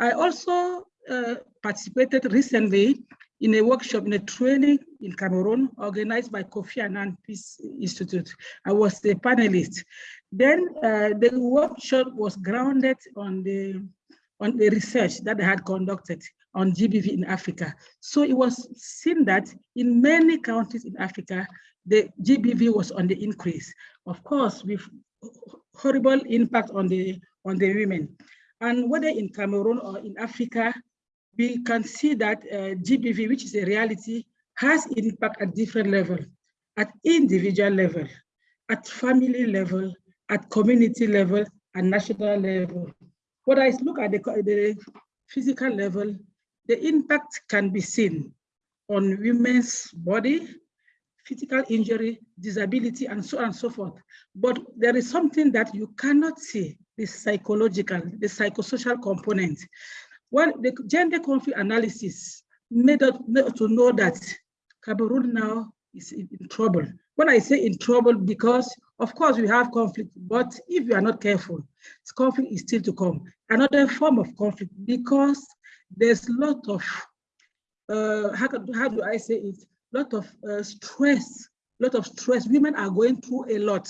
E: I also uh, participated recently in a workshop, in a training in Cameroon, organized by Kofi Annan Peace Institute. I was the panelist. Then uh, the workshop was grounded on the, on the research that they had conducted on GBV in Africa. So it was seen that in many countries in Africa, the GBV was on the increase. Of course, with horrible impact on the, on the women. And whether in Cameroon or in Africa, we can see that uh, GBV, which is a reality, has impact at different level, at individual level, at family level, at community level, and national level. When I look at the, the physical level, the impact can be seen on women's body, physical injury, disability, and so on and so forth. But there is something that you cannot see, the psychological, the psychosocial component. Well, the gender conflict analysis made us to know that Cameroon now is in, trouble. When I say in trouble, because of course we have conflict, but if you are not careful, conflict is still to come. Another form of conflict because there's a lot of, uh, how, how do I say it? Lot of uh, stress, lot of stress. Women are going through a lot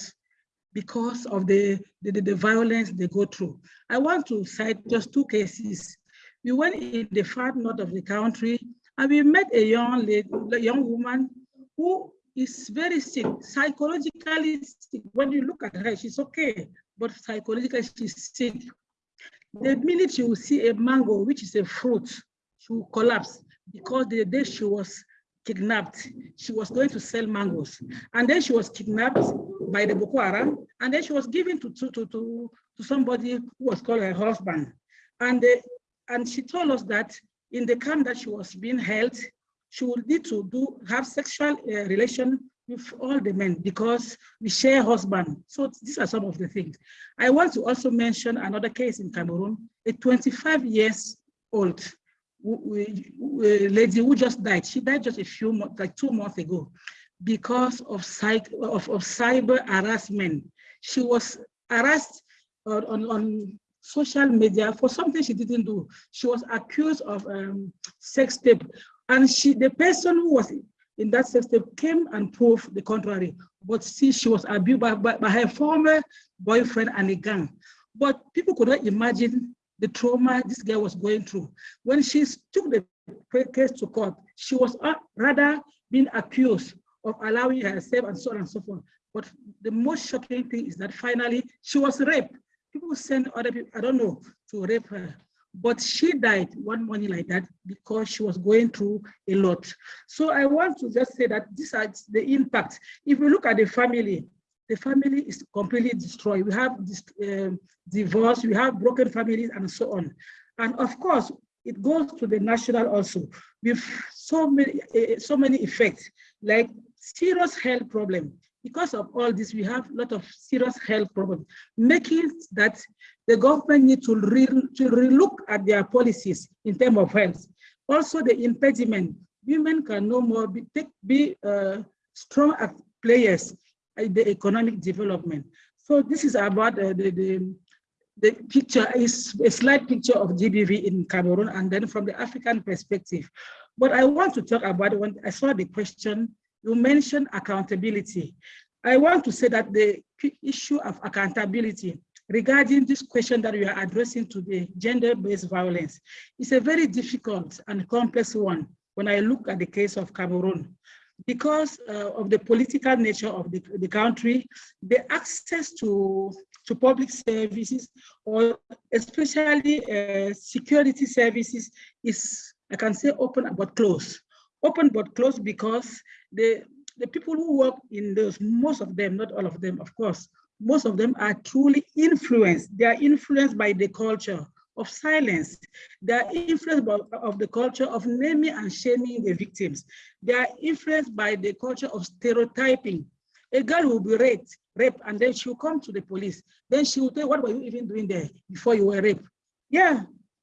E: because of the, the, the violence they go through. I want to cite just two cases. We went in the far north of the country and we met a young lady, a young woman who is very sick, psychologically sick. When you look at her, she's okay, but psychologically she's sick. The minute you see a mango, which is a fruit, she will collapse because the day she was kidnapped, she was going to sell mangoes. And then she was kidnapped by the Boko Haram, and then she was given to, to, to, to, somebody who was called her husband. And, they, and she told us that in the camp that she was being held, she would need to do have sexual uh, relation with all the men because we share husband. So these are some of the things. I want to also mention another case in Cameroon, a 25 years old lady who just died. She died just a few months, like two months ago, because of, psych, of, of cyber harassment. She was harassed on, on, on social media for something she didn't do. She was accused of um, sex tape. And she, the person who was in that sex tape came and proved the contrary. But see, she was abused by, by, by her former boyfriend and a gang. But people could not imagine the trauma this girl was going through. When she took the case to court, she was uh, rather being accused of allowing herself and so on and so forth. But the most shocking thing is that finally she was raped. People send other people, I don't know, to rape her. But she died one morning like that because she was going through a lot. So I want to just say that these are the impact. If we look at the family, the family is completely destroyed. We have this, um, divorce, we have broken families and so on. And of course, it goes to the national also with so many, uh, so many effects, like serious health problem. Because of all this, we have a lot of serious health problems, making that the government need to, re to relook at their policies in terms of health. Also the impediment, women can no more be, take, be uh, strong players in the economic development. So this is about uh, the, the, the picture is a slide picture of GBV in Cameroon and then from the African perspective. But I want to talk about when I saw the question, you mentioned accountability. I want to say that the issue of accountability regarding this question that we are addressing today, gender-based violence, is a very difficult and complex one when I look at the case of Cameroon. Because uh, of the political nature of the, the country, the access to, to public services, or especially uh, security services, is, I can say, open but closed. Open but closed because the, the people who work in those, most of them, not all of them, of course, most of them are truly influenced. They are influenced by the culture of silence. They are influenced by of the culture of naming and shaming the victims. They are influenced by the culture of stereotyping. A girl will be raped, raped, and then she'll come to the police. Then she will tell, what were you even doing there before you were raped? Yeah,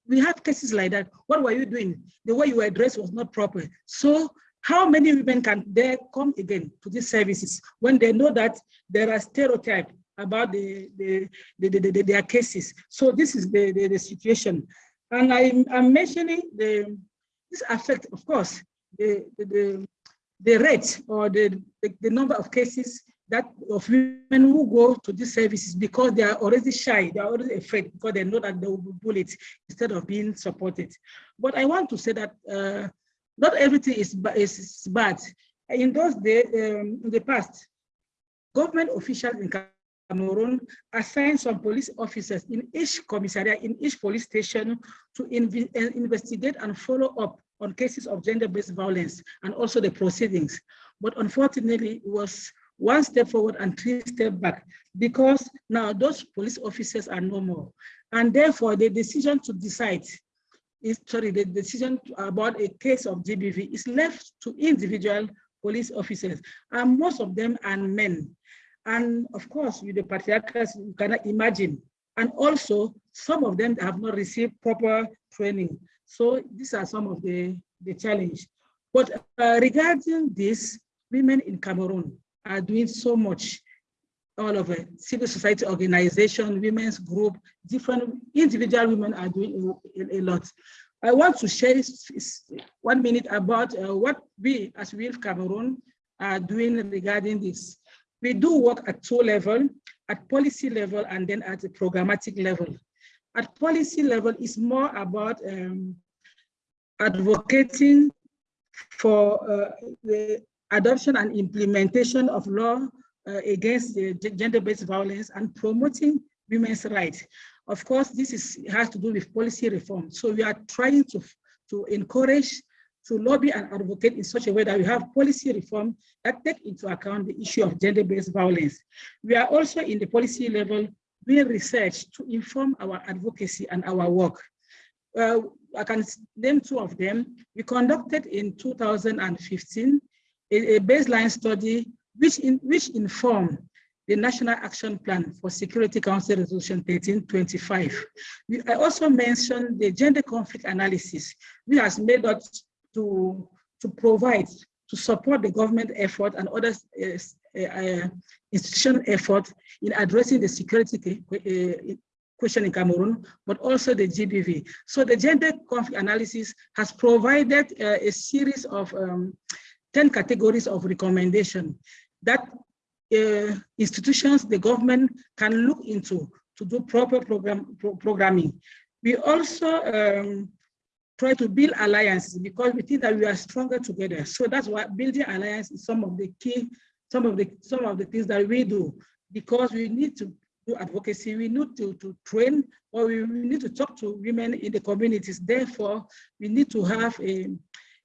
E: we have cases like that. What were you doing? The way you were dressed was not proper. So how many women can they come again to these services when they know that there are stereotypes about the, the, the, the, the their cases? So this is the, the, the situation. And I, I'm mentioning the, this affect, of course, the, the, the, the rate or the, the, the number of cases that of women who go to these services because they are already shy, they are already afraid because they know that they will be bullied instead of being supported. But I want to say that uh, not everything is, is bad. In those days, um, in the past, government officials in Cameroon assigned some police officers in each commissariat, in each police station to inv uh, investigate and follow up on cases of gender-based violence and also the proceedings. But unfortunately, it was one step forward and three steps back because now those police officers are no more. And therefore, the decision to decide is sorry, the decision about a case of GBV is left to individual police officers, and most of them are men. And of course, with the patriarchals, you cannot imagine. And also, some of them have not received proper training. So these are some of the, the challenge. But uh, regarding this, women in Cameroon are doing so much all of it, civil society organization, women's group, different individual women are doing a, a, lot. I want to share one minute about uh, what we as WILPF Cameroon are doing regarding this. We do work at two level, at policy level and then at the programmatic level. At policy level is more about um, advocating for uh, the adoption and implementation of law uh, against gender-based violence and promoting women's rights. Of course, this is has to do with policy reform. So we are trying to, to encourage, to lobby and advocate in such a way that we have policy reform that take into account the issue of gender-based violence. We are also in the policy level doing research to inform our advocacy and our work. Uh, I can name two of them. We conducted in 2015 a, a baseline study which, in, which inform the National Action Plan for Security Council Resolution 1325. We, I also mentioned the gender conflict analysis, which has made us to, to provide, to support the government effort and other uh, uh, institutional effort in addressing the security uh, question in Cameroon, but also the GBV. So the gender conflict analysis has provided uh, a series of um, 10 categories of recommendation that uh, institutions, the government can look into to do proper program pro programming. We also um, try to build alliances because we think that we are stronger together. So that's why building alliance is some of the key, some of the some of the things that we do because we need to do advocacy, we need to, to train, or we need to talk to women in the communities. Therefore, we need to have a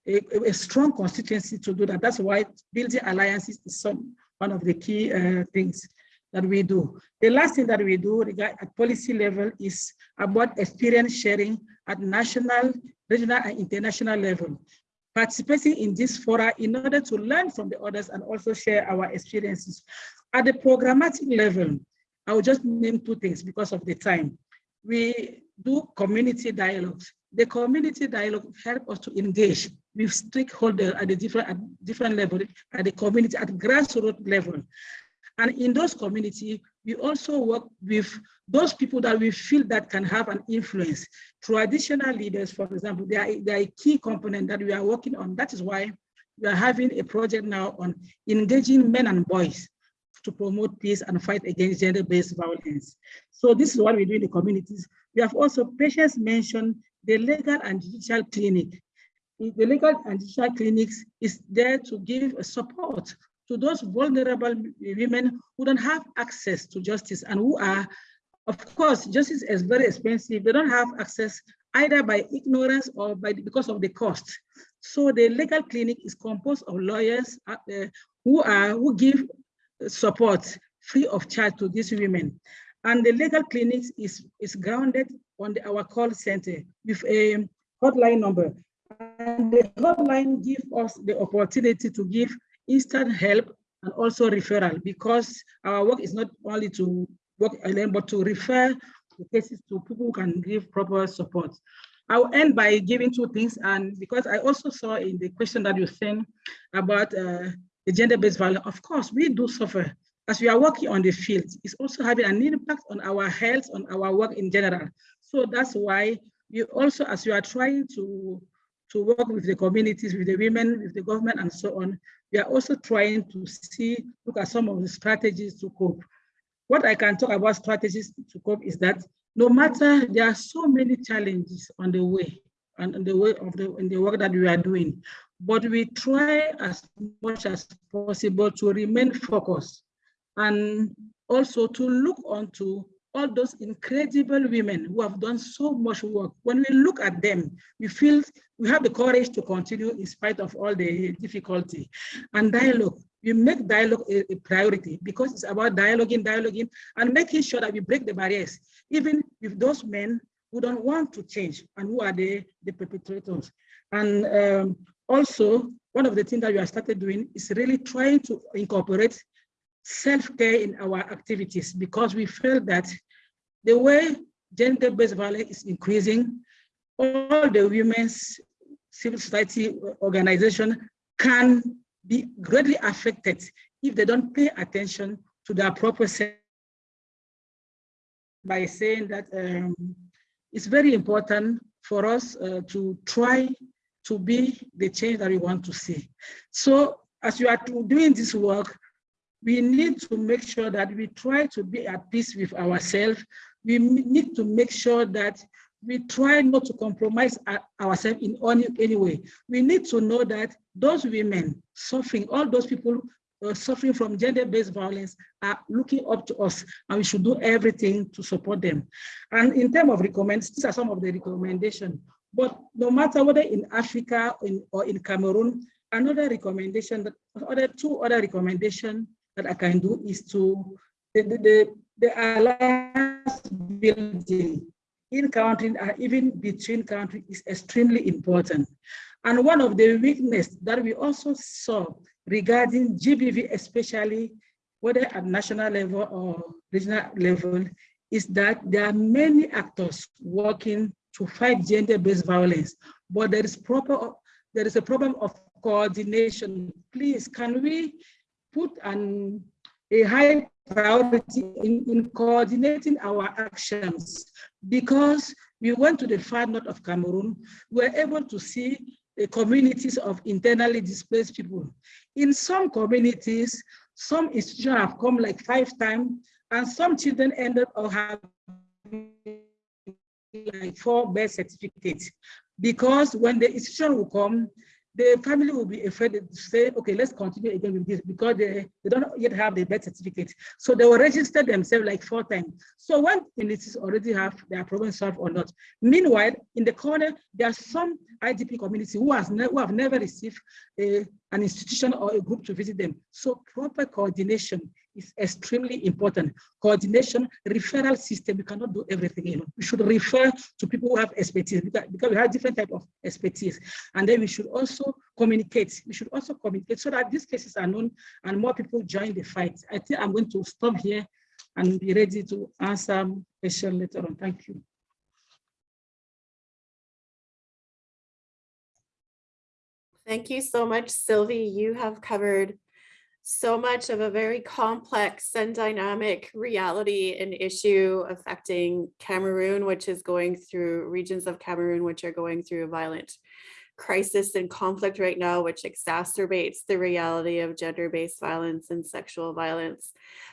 E: a, a, strong constituency to do that. That's why building alliances is some, one of the key uh, things that we do. The last thing that we do at policy level is about experience sharing at national, regional, and international level. participating in this fora in order to learn from the others and also share our experiences. At the programmatic level, I will just name two things because of the time. We do community dialogues. The community dialogue help us to engage with stakeholders at the different at different level, at the community, at grassroots level. And in those communities, we also work with those people that we feel that can have an influence. Traditional leaders, for example, they are, they are a key component that we are working on. That is why we are having a project now on engaging men and boys to promote peace and fight against gender-based violence. So this is what we do in the communities. We have also, Patience mentioned the legal and judicial clinic. The legal and judicial clinics is there to give support to those vulnerable women who don't have access to justice and who are, of course, justice is very expensive. They don't have access either by ignorance or by because of the cost. So the legal clinic is composed of lawyers uh, who are who give support free of charge to these women. And the legal clinics is, is grounded on the, our call center with a hotline number. And the hotline gives us the opportunity to give instant help and also referral because our work is not only to work alone, but to refer the cases to people who can give proper support. I'll end by giving two things, and because I also saw in the question that you sent about uh, the gender-based violence, of course, we do suffer. As we are working on the field, it's also having an impact on our health, on our work in general. So that's why we also, as we are trying to, to work with the communities, with the women, with the government, and so on, we are also trying to see, look at some of the strategies to cope. What I can talk about strategies to cope is that no matter, there are so many challenges on the way, and on the way of the, in the work that we are doing, but we try as much as possible to remain focused and also to look onto all those incredible women who have done so much work. When we look at them, we feel we have the courage to continue in spite of all the difficulty. And dialogue, we make dialogue a, a priority because it's about dialoguing, dialoguing, and making sure that we break the barriers, even with those men who don't want to change and who are the, the perpetrators. And um, also, one of the things that we have started doing is really trying to incorporate self-care in our activities because we feel that the way gender-based violence is increasing, all the women's civil society organization can be greatly affected if they don't pay attention to their proper by saying that um, it's very important for us uh, to try to be the change that we want to see. So as you are doing this work, we need to make sure that we try to be at peace with ourselves. We need to make sure that we try not to compromise ourselves in any, way. We need to know that those women suffering, all those people uh, suffering from gender-based violence are looking up to us and we should do everything to support them. And in terms of recommendations, these are some of the recommendations. But no matter whether in Africa or in, or in Cameroon, another recommendation, that other two other recommendations that I can do is to the, the, the, the alliance building in country and even between countries is extremely important. And one of the weakness that we also saw regarding GBV, especially whether at national level or regional level, is that there are many actors working to fight gender-based violence, but there is proper there is a problem of coordination. Please, can we put an, a high priority in, in coordinating our actions? Because we went to the far north of Cameroon, we were able to see the communities of internally displaced people. In some communities, some institutions have come like five times, and some children ended up having like four birth certificates because when the institution will come, the family will be afraid to say, okay, let's continue again with this because they, they don't yet have the birth certificate. So they will register themselves like four times. So when communities already have their problem solved or not. Meanwhile, in the corner, there are some IDP community who, has who have never received a, an institution or a group to visit them. So proper coordination is extremely important. Coordination, referral system, we cannot do everything. You know, we should refer to people who have expertise because, we have different type of expertise. And then we should also communicate. We should also communicate so that these cases are known and more people join the fight. I think I'm going to stop here and be ready to answer question later on. Thank you.
B: Thank you so much, Sylvie. You have covered so much of a very complex and dynamic reality and issue affecting Cameroon, which is going through regions of Cameroon, which are going through a violent crisis and conflict right now, which exacerbates the reality of gender-based violence and sexual violence.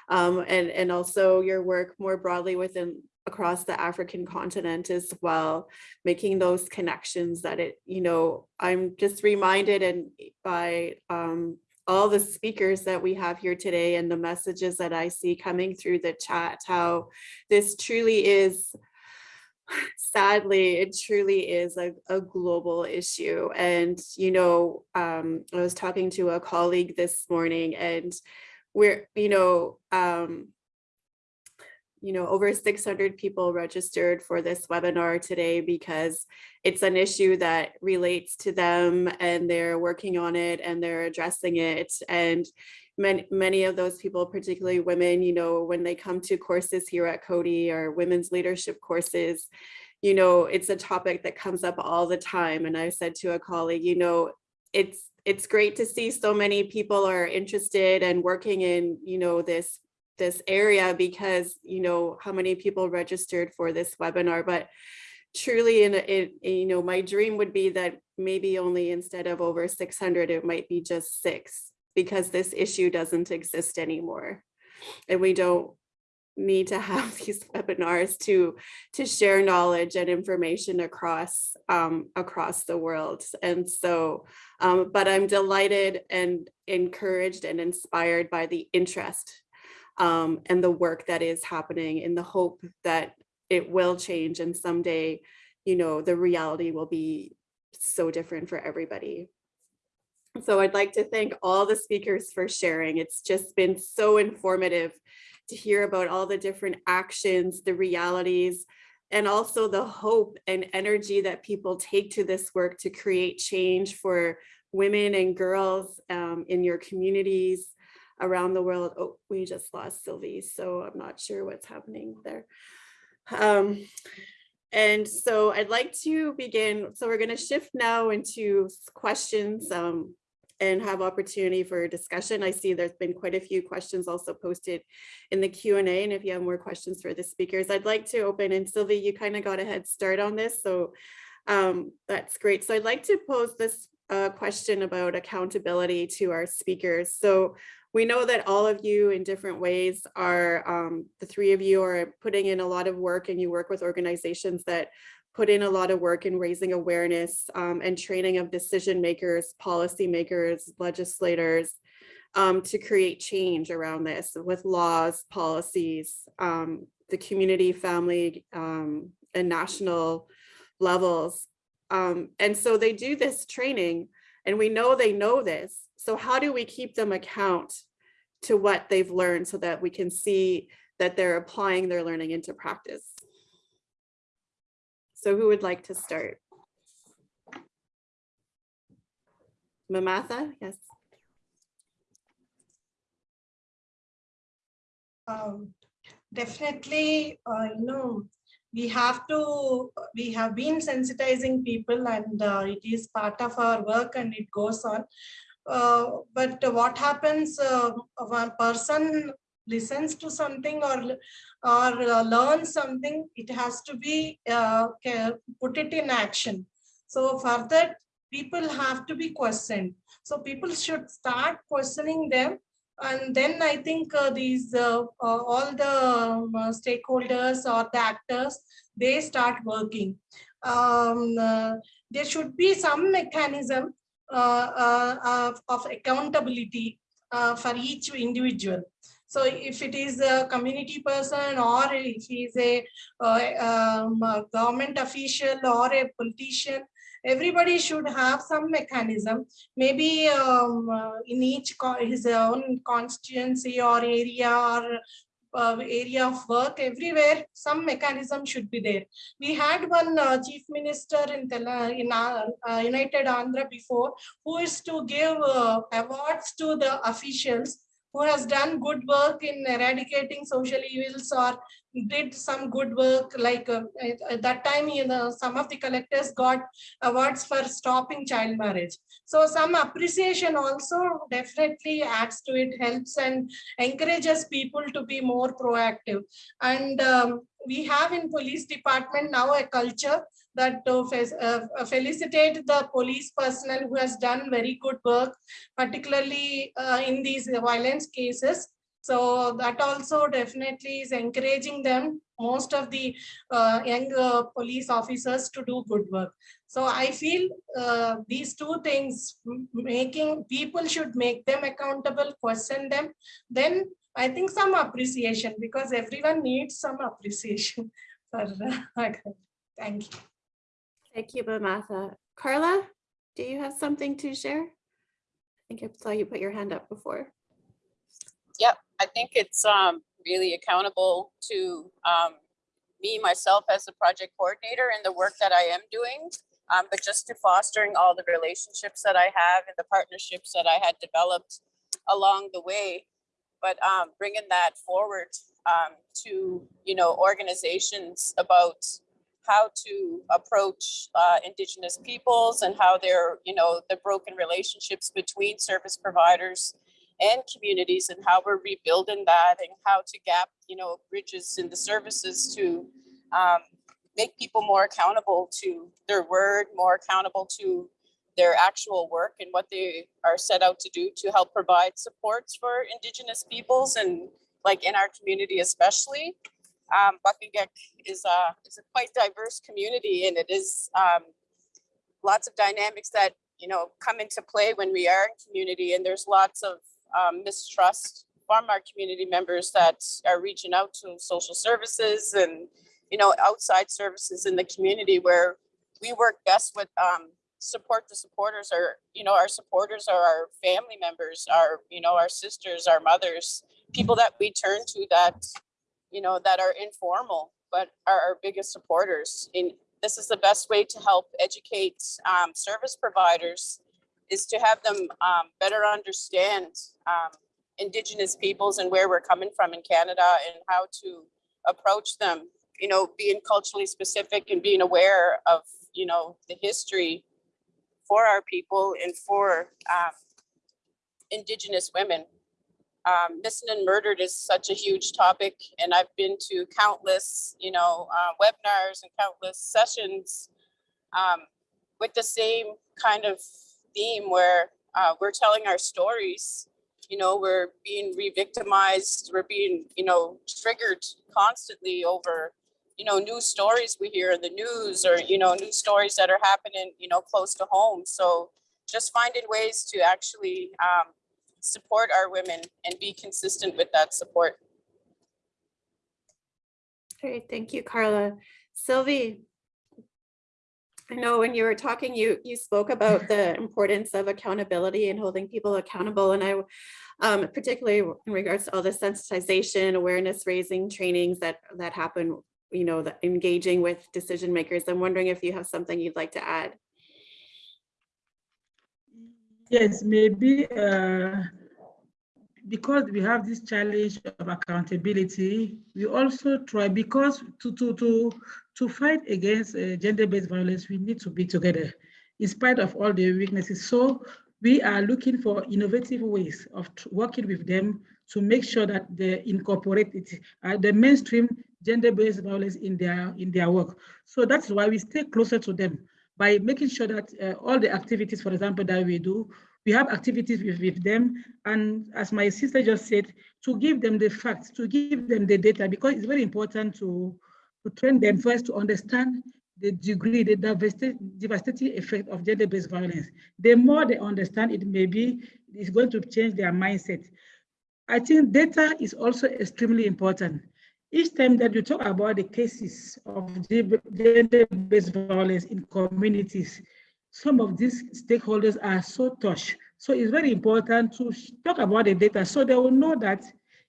B: Um, and, and also your work more broadly within across the African continent as well, making those connections that it, you know, I'm just reminded and by um, all the speakers that we have here today and the messages that I see coming through the chat, how this truly is, sadly, it truly is a, a global issue. And, you know, um, I was talking to a colleague this morning and we're, you know, um, you know, over 600 people registered for this webinar today because it's an issue that relates to them and they're working on it and they're addressing it. And many, many of those people, particularly women, you know, when they come to courses here at Coady or women's leadership courses, you know, it's a topic that comes up all the time. And I said to a colleague, you know, it's it's great to see so many people are interested and working in, you know, this this area because you know how many people registered for this webinar but truly in it you know my dream would be that maybe only instead of over 600 it might be just six because this issue doesn't exist anymore. And we don't need to have these webinars to to share knowledge and information across um, across the world. And so um, but I'm delighted and encouraged and inspired by the interest um, and the work that is happening in the hope that it will change and someday, you know, the reality will be so different for everybody. So I'd like to thank all the speakers for sharing. It's just been so informative to hear about all the different actions, the realities, and also the hope and energy that people take to this work to create change for women and girls um, in your communities, around the world. Oh, we just lost Sylvie, so I'm not sure what's happening there. Um, and so I'd like to begin. So we're going to shift now into questions um, and have opportunity for discussion. I see there's been quite a few questions also posted in the Q&A. And if you have more questions for the speakers, I'd like to open. And Sylvie, you kind of got a head start on this. So um, that's great. So I'd like to pose this uh, question about accountability to our speakers. So we know that all of you in different ways are, um, the three of you are putting in a lot of work and you work with organizations that put in a lot of work in raising awareness um, and training of decision makers, policy makers, legislators um, to create change around this with laws, policies, um, the community, family, um, and national levels. Um, and so they do this training and we know they know this so how do we keep them account to what they've learned so that we can see that they're applying their learning into practice? So who would like to start? Mamatha, yes.
D: Um, definitely, uh, you know, we have to, we have been sensitizing people and uh, it is part of our work and it goes on. Uh, but what happens uh, one person listens to something or or uh, learns something it has to be uh, put it in action. So for that people have to be questioned. So people should start questioning them. And then i think uh, these uh, all the um, stakeholders or the actors they start working. Um, there should be some mechanism uh, uh, of accountability uh, for each individual. So if it is a community person or if he is a, um, a government official or a politician, everybody should have some mechanism, maybe um, uh, in each his own constituency or area or uh, area of work, everywhere, some mechanism should be there. We had one uh, chief minister in Tela- in uh, uh, United Andhra before, who is to give uh, awards to the officials who has done good work in eradicating social evils or did some good work like at, at that time you know some of the collectors got awards for stopping child marriage so some appreciation also definitely adds to it helps and encourages people to be more proactive. And um, we have in police department now a culture that to uh, uh, felicitate the police personnel who has done very good work particularly uh, in these violence cases so that also definitely is encouraging them, most of the uh, young uh, police officers to do good work. So I feel uh, these two things, making, people should make them accountable, question them. Then I think some appreciation because everyone needs some appreciation. for uh, Thank you.
B: Thank you, Mamatha. Carla, do you have something to share? I think I saw you put your hand up before.
C: Yep, I think it's um really accountable to um me, myself as a project coordinator and the work that I am doing. Um, but just to fostering all the relationships that I have and the partnerships that I had developed along the way. But um, bringing that forward um, to, you know, organizations about how to approach uh, Indigenous peoples and how they're, you know, the broken relationships between service providers and communities and how we're rebuilding that and how to gap, you know, bridges in the services to um, make people more accountable to their word, more accountable to their actual work and what they are set out to do to help provide supports for Indigenous peoples and like in our community especially. Um, is a, is a quite diverse community and it is um, lots of dynamics that, you know, come into play when we are in community and there's lots of um, mistrust from our community members that are reaching out to social services and, you know, outside services in the community where we work best with um, support the supporters or, you know, our supporters are our family members, our, you know, our sisters, our mothers, people that we turn to that, you know, that are informal, but are our biggest supporters. And this is the best way to help educate um, service providers is to have them um, better understand um, Indigenous peoples and where we're coming from in Canada and how to approach them. You know, being culturally specific and being aware of, you know, the history for our people and for um, Indigenous women. Um, missing and murdered is such a huge topic, and I've been to countless, you know, uh, webinars and countless sessions um, with the same kind of theme where uh, we're telling our stories. You know, we're being re-victimized. We're being, you know, triggered constantly over, you know, new stories we hear in the news or, you know, new stories that are happening, you know, close to home. So just finding ways to actually um, support our women and be consistent with that support.
B: Great, thank you, Carla. Sylvie, I know when you were talking, you, you spoke about the importance of accountability and holding people accountable. And I, um, particularly in regards to all the sensitization, awareness raising trainings that, that happen, you know, the engaging with decision makers. I'm wondering if you have something you'd like to add.
E: Yes, maybe uh, because we have this challenge of accountability, we also try because to to to to fight against uh, gender-based violence, we need to be together, in spite of all the weaknesses. So we are looking for innovative ways of working with them to make sure that they incorporate it, uh, the mainstream gender-based violence in their in their work. So that's why we stay closer to them by making sure that uh, all the activities, for example, that we do, we have activities with, with them. And as my sister just said, to give them the facts, to give them the data, because it's very important to, to train them first to understand the degree, the devastating, effect of gender-based violence. The more they understand it, maybe it's going to change their mindset. I think data is also extremely important. Each time that you talk about the cases of gender-based violence in communities, some of these stakeholders are so touched. So it's very important to talk about the data so they will know that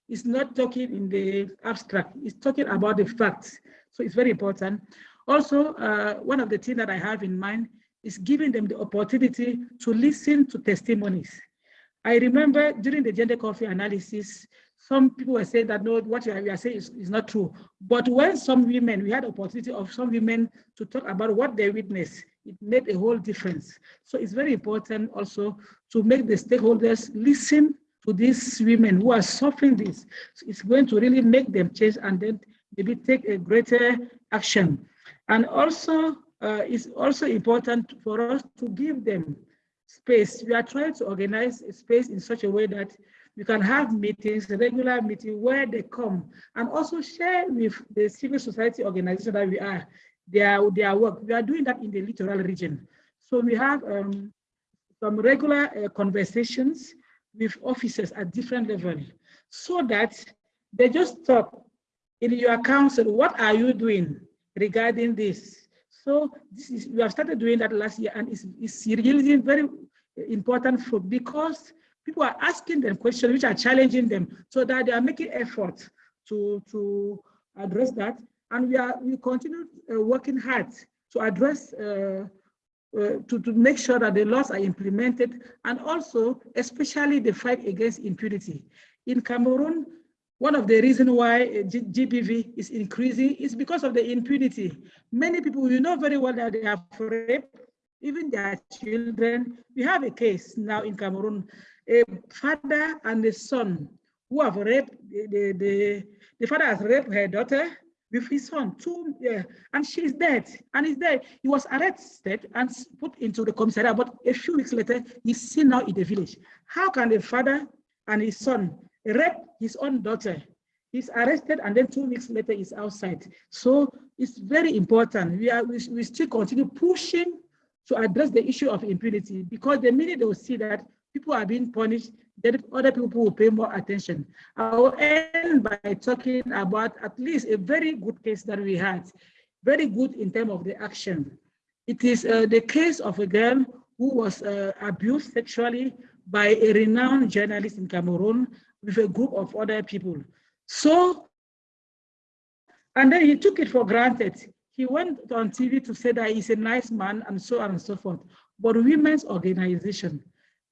E: it's not talking in the abstract, it's talking about the facts. So it's very important. Also, uh, one of the things that I have in mind is giving them the opportunity to listen to testimonies. I remember during the gender coffee analysis, some people were saying that no, what you are, saying is, is not true. But when some women, we had opportunity of some women to talk about what they witnessed, it made a whole difference. So it's very important also to make the stakeholders listen to these women who are suffering this. So it's going to really make them change and then maybe take a greater action. And also, uh, it's also important for us to give them space. We are trying to organize a space in such a way that we can have meetings, regular meetings where they come and also share with the civil society organization that we are, their, their work. We are doing that in the littoral region. So we have um, some regular uh, conversations with officers at different levels so that they just talk in your council, what are you doing regarding this? So this is, we have started doing that last year and it's, it's really very important for because people are asking them questions which are challenging them so that they are making effort to, to address that. And we are we continue uh, working hard to address uh, uh, to, to make sure that the laws are implemented and also especially the fight against impunity. In Cameroon, one of the reasons why uh, GBV is increasing is because of the impunity. Many people, you know very well that they are raped, even their children. We have a case now in Cameroon, a father and a son who have raped, the, the, the, the father has raped her daughter with his son, two, yeah, and she's dead, and he's dead. He was arrested and put into the commissariat, but a few weeks later, he's seen now in the village. How can the father and his son rape his own daughter? He's arrested and then two weeks later he's outside. So it's very important. We are we, we still continue pushing to address the issue of impunity because the minute they will see that people are being punished, then other people will pay more attention. I will end by talking about at least a very good case that we had, very good in terms of the action. It is uh, the case of a girl who was uh, abused sexually by a renowned journalist in Cameroon with a group of other people. So, and then he took it for granted. He went on TV to say that he's a nice man and so on and so forth. But women's organization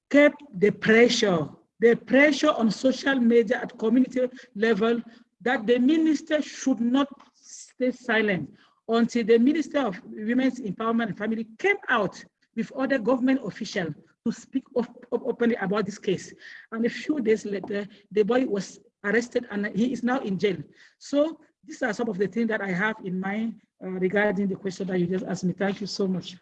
E: kept the pressure, the pressure on social media at community level that the minister should not stay silent until the Minister of Women's Empowerment and Family came out with other government officials to speak op op openly about this case. And a few days later, the boy was arrested and he is now in jail. So these are some of the things that I have in mind uh, regarding the question that you just asked me. Thank you so much.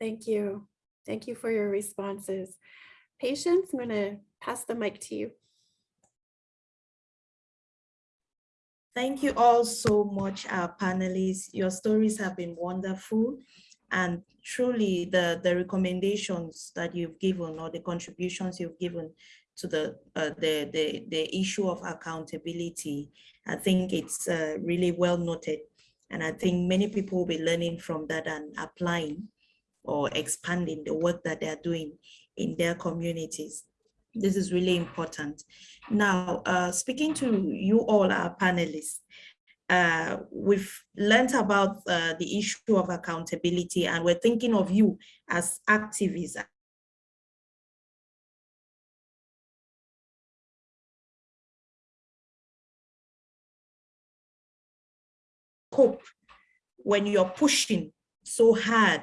B: Thank you. Thank you for your responses. Patience, I'm going to pass the mic to you.
A: Thank you all so much, our panelists. Your stories have been wonderful. And truly the, the recommendations that you've given or the contributions you've given to the, uh, the, the, the issue of accountability, I think it's uh, really well noted. And I think many people will be learning from that and applying or expanding the work that they're doing in their communities. This is really important. Now, uh, speaking to you all, our panelists, uh, we've learned about uh, the issue of accountability and we're thinking of you as activists hope when you're pushing so hard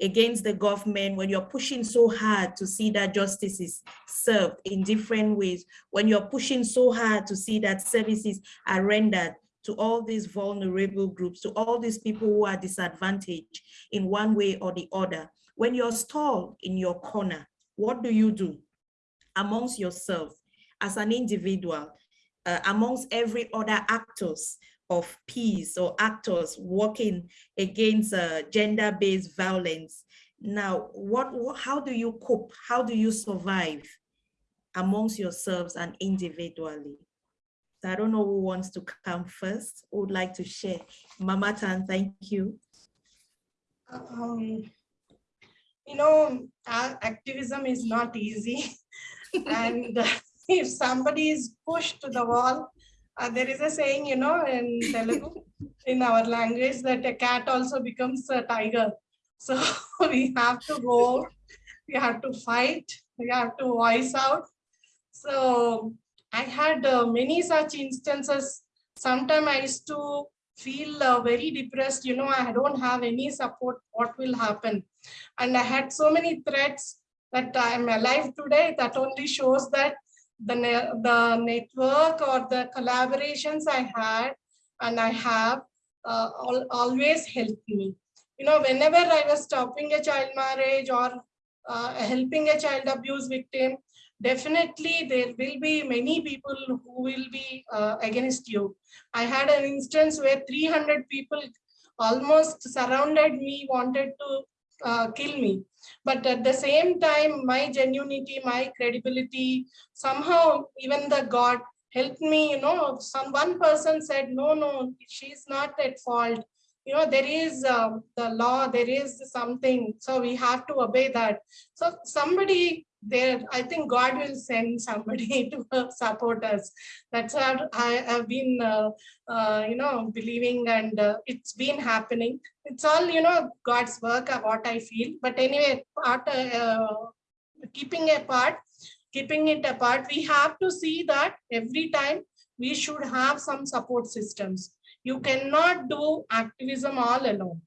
A: against the government, when you're pushing so hard to see that justice is served in different ways, when you're pushing so hard to see that services are rendered to all these vulnerable groups, to all these people who are disadvantaged in one way or the other. When you're stalled in your corner, what do you do amongst yourself as an individual, uh, amongst every other actors of peace or actors working against uh, gender-based violence. Now, what, what, how do you cope? How do you survive amongst yourselves and individually? So I don't know who wants to come first, who would like to share. Mamatha, thank you.
D: Um, you know, a- activism is not easy. and if somebody is pushed to the wall, uh, there is a saying, you know, in Telugu, in our language, that a cat also becomes a tiger. So we have to go, we have to fight, we have to voice out. So I had uh, many such instances. Sometimes I used to feel uh, very depressed, you know, I don't have any support, what will happen? And I had so many threats that I'm alive today, that only shows that the, ne- the network or the collaborations I had and I have uh, al- always helped me. You know, whenever I was stopping a child marriage or uh, helping a child abuse victim, definitely there will be many people who will be uh, against you. I had an instance where 300 people almost surrounded me, wanted to uh, kill me. But at the same time, my genuinity, my credibility, somehow even the God helped me, you know, some one person said, no, no, she's not at fault. You know, there is um, the law, there is something, so we have to obey that. So somebody there, I think God will send somebody to support us. That's what I have been, uh, uh, you know, believing and uh, it's been happening. It's all, you know, God's work, uh, what I feel. But anyway, part, uh, keeping apart, keeping it apart, we have to see that every time we should have some support systems. You cannot do activism all alone.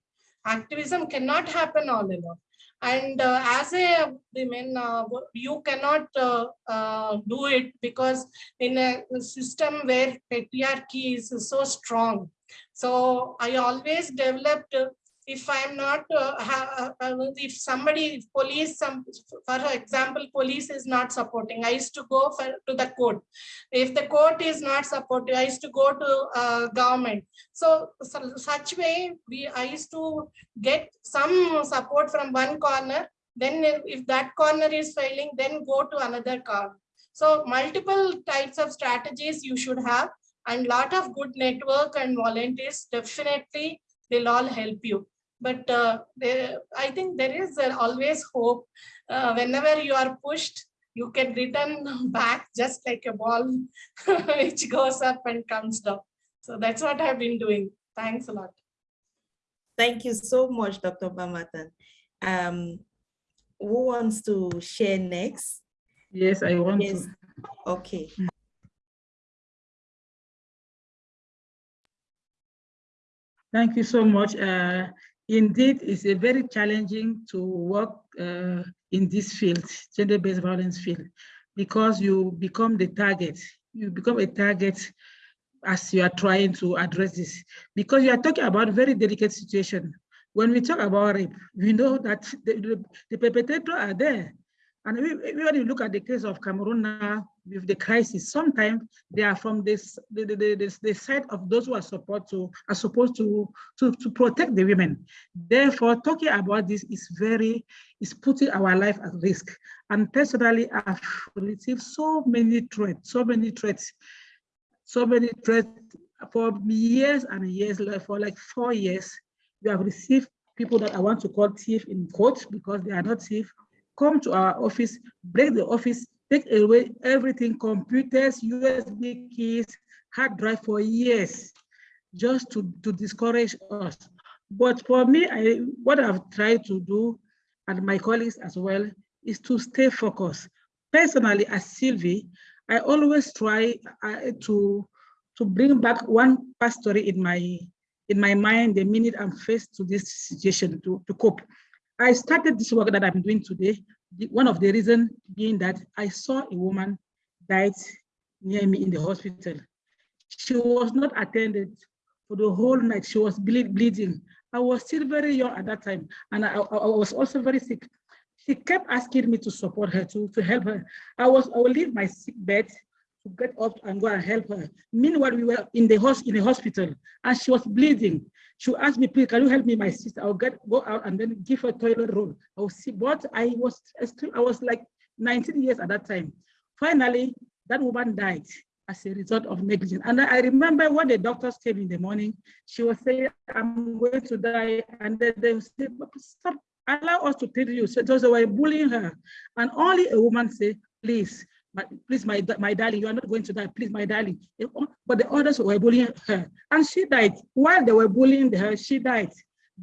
D: Activism cannot happen all alone. And uh, as a woman, uh, you cannot uh, uh, do it because in a system where patriarchy is so strong. So I always developed, if I'm not, uh, ha- uh, if somebody, if police, some, for example, police is not supporting, I used to go for, to the court. If the court is not supporting, I used to go to uh, government. So, so such way, we I used to get some support from one corner. Then if if that corner is failing, then go to another corner. So multiple types of strategies you should have and lot of good network and volunteers definitely will all help you. But uh, there, I think there is uh, always hope. Uh, whenever you are pushed, you can return back just like a ball which goes up and comes down. So that's what I've been doing. Thanks a lot.
A: Thank you so much, Dr. Mamatha. Um, who wants to share next?
E: Yes, I want
A: Yes.
E: to.
A: Okay.
E: Thank you so much. Uh, indeed, it's a very challenging to work uh, in this field, gender-based violence field, because you become the target. You become a target as you are trying to address this, because you are talking about very delicate situation. When we talk about rape, we know that the, the, the perpetrator are there. And we, we- when you look at the case of Cameroon now, with the crisis, sometimes they are from this the, the, the, the- side of those who are support to are supposed to, to to protect the women. Therefore, talking about this is very is putting our life at risk. And personally, I've received so many threats, so many threats, so many threats for years and years, like for like four years. We have received people that I want to call thief in court because they are not thief, come to our office, break the office, take away everything, computers, USB keys, hard drive for years, just to, to discourage us. But for me, I, what I've tried to do, and my colleagues as well, is to stay focused. Personally, as Sylvie, I always try uh, to, to bring back one past story in my, in my mind the minute I'm faced to this situation to, to cope. I started this work that I'm doing today. One of the reasons being that I saw a woman died near me in the hospital. She was not attended for the whole night. She was bleed, bleeding. I was still very young at that time, and I, I, I was also very sick. She kept asking me to support her, to, to help her. I was, I will leave my sick bed to get up and go and help her. Meanwhile, we were in the hos in the hospital, and she was bleeding. She asked me, please, can you help me, my sister? I'll get go out and then give her toilet roll. I will see, but I was I was like 19 years at that time. Finally, that woman died as a result of negligence. And I remember when the doctors came in the morning, she was saying, I'm going to die. And then they said, stop allow us to treat you. So those were bullying her. And only a woman said, please, my, please, my, my darling, you are not going to die. Please, my darling. But the others were bullying her. And she died. While they were bullying her, she died.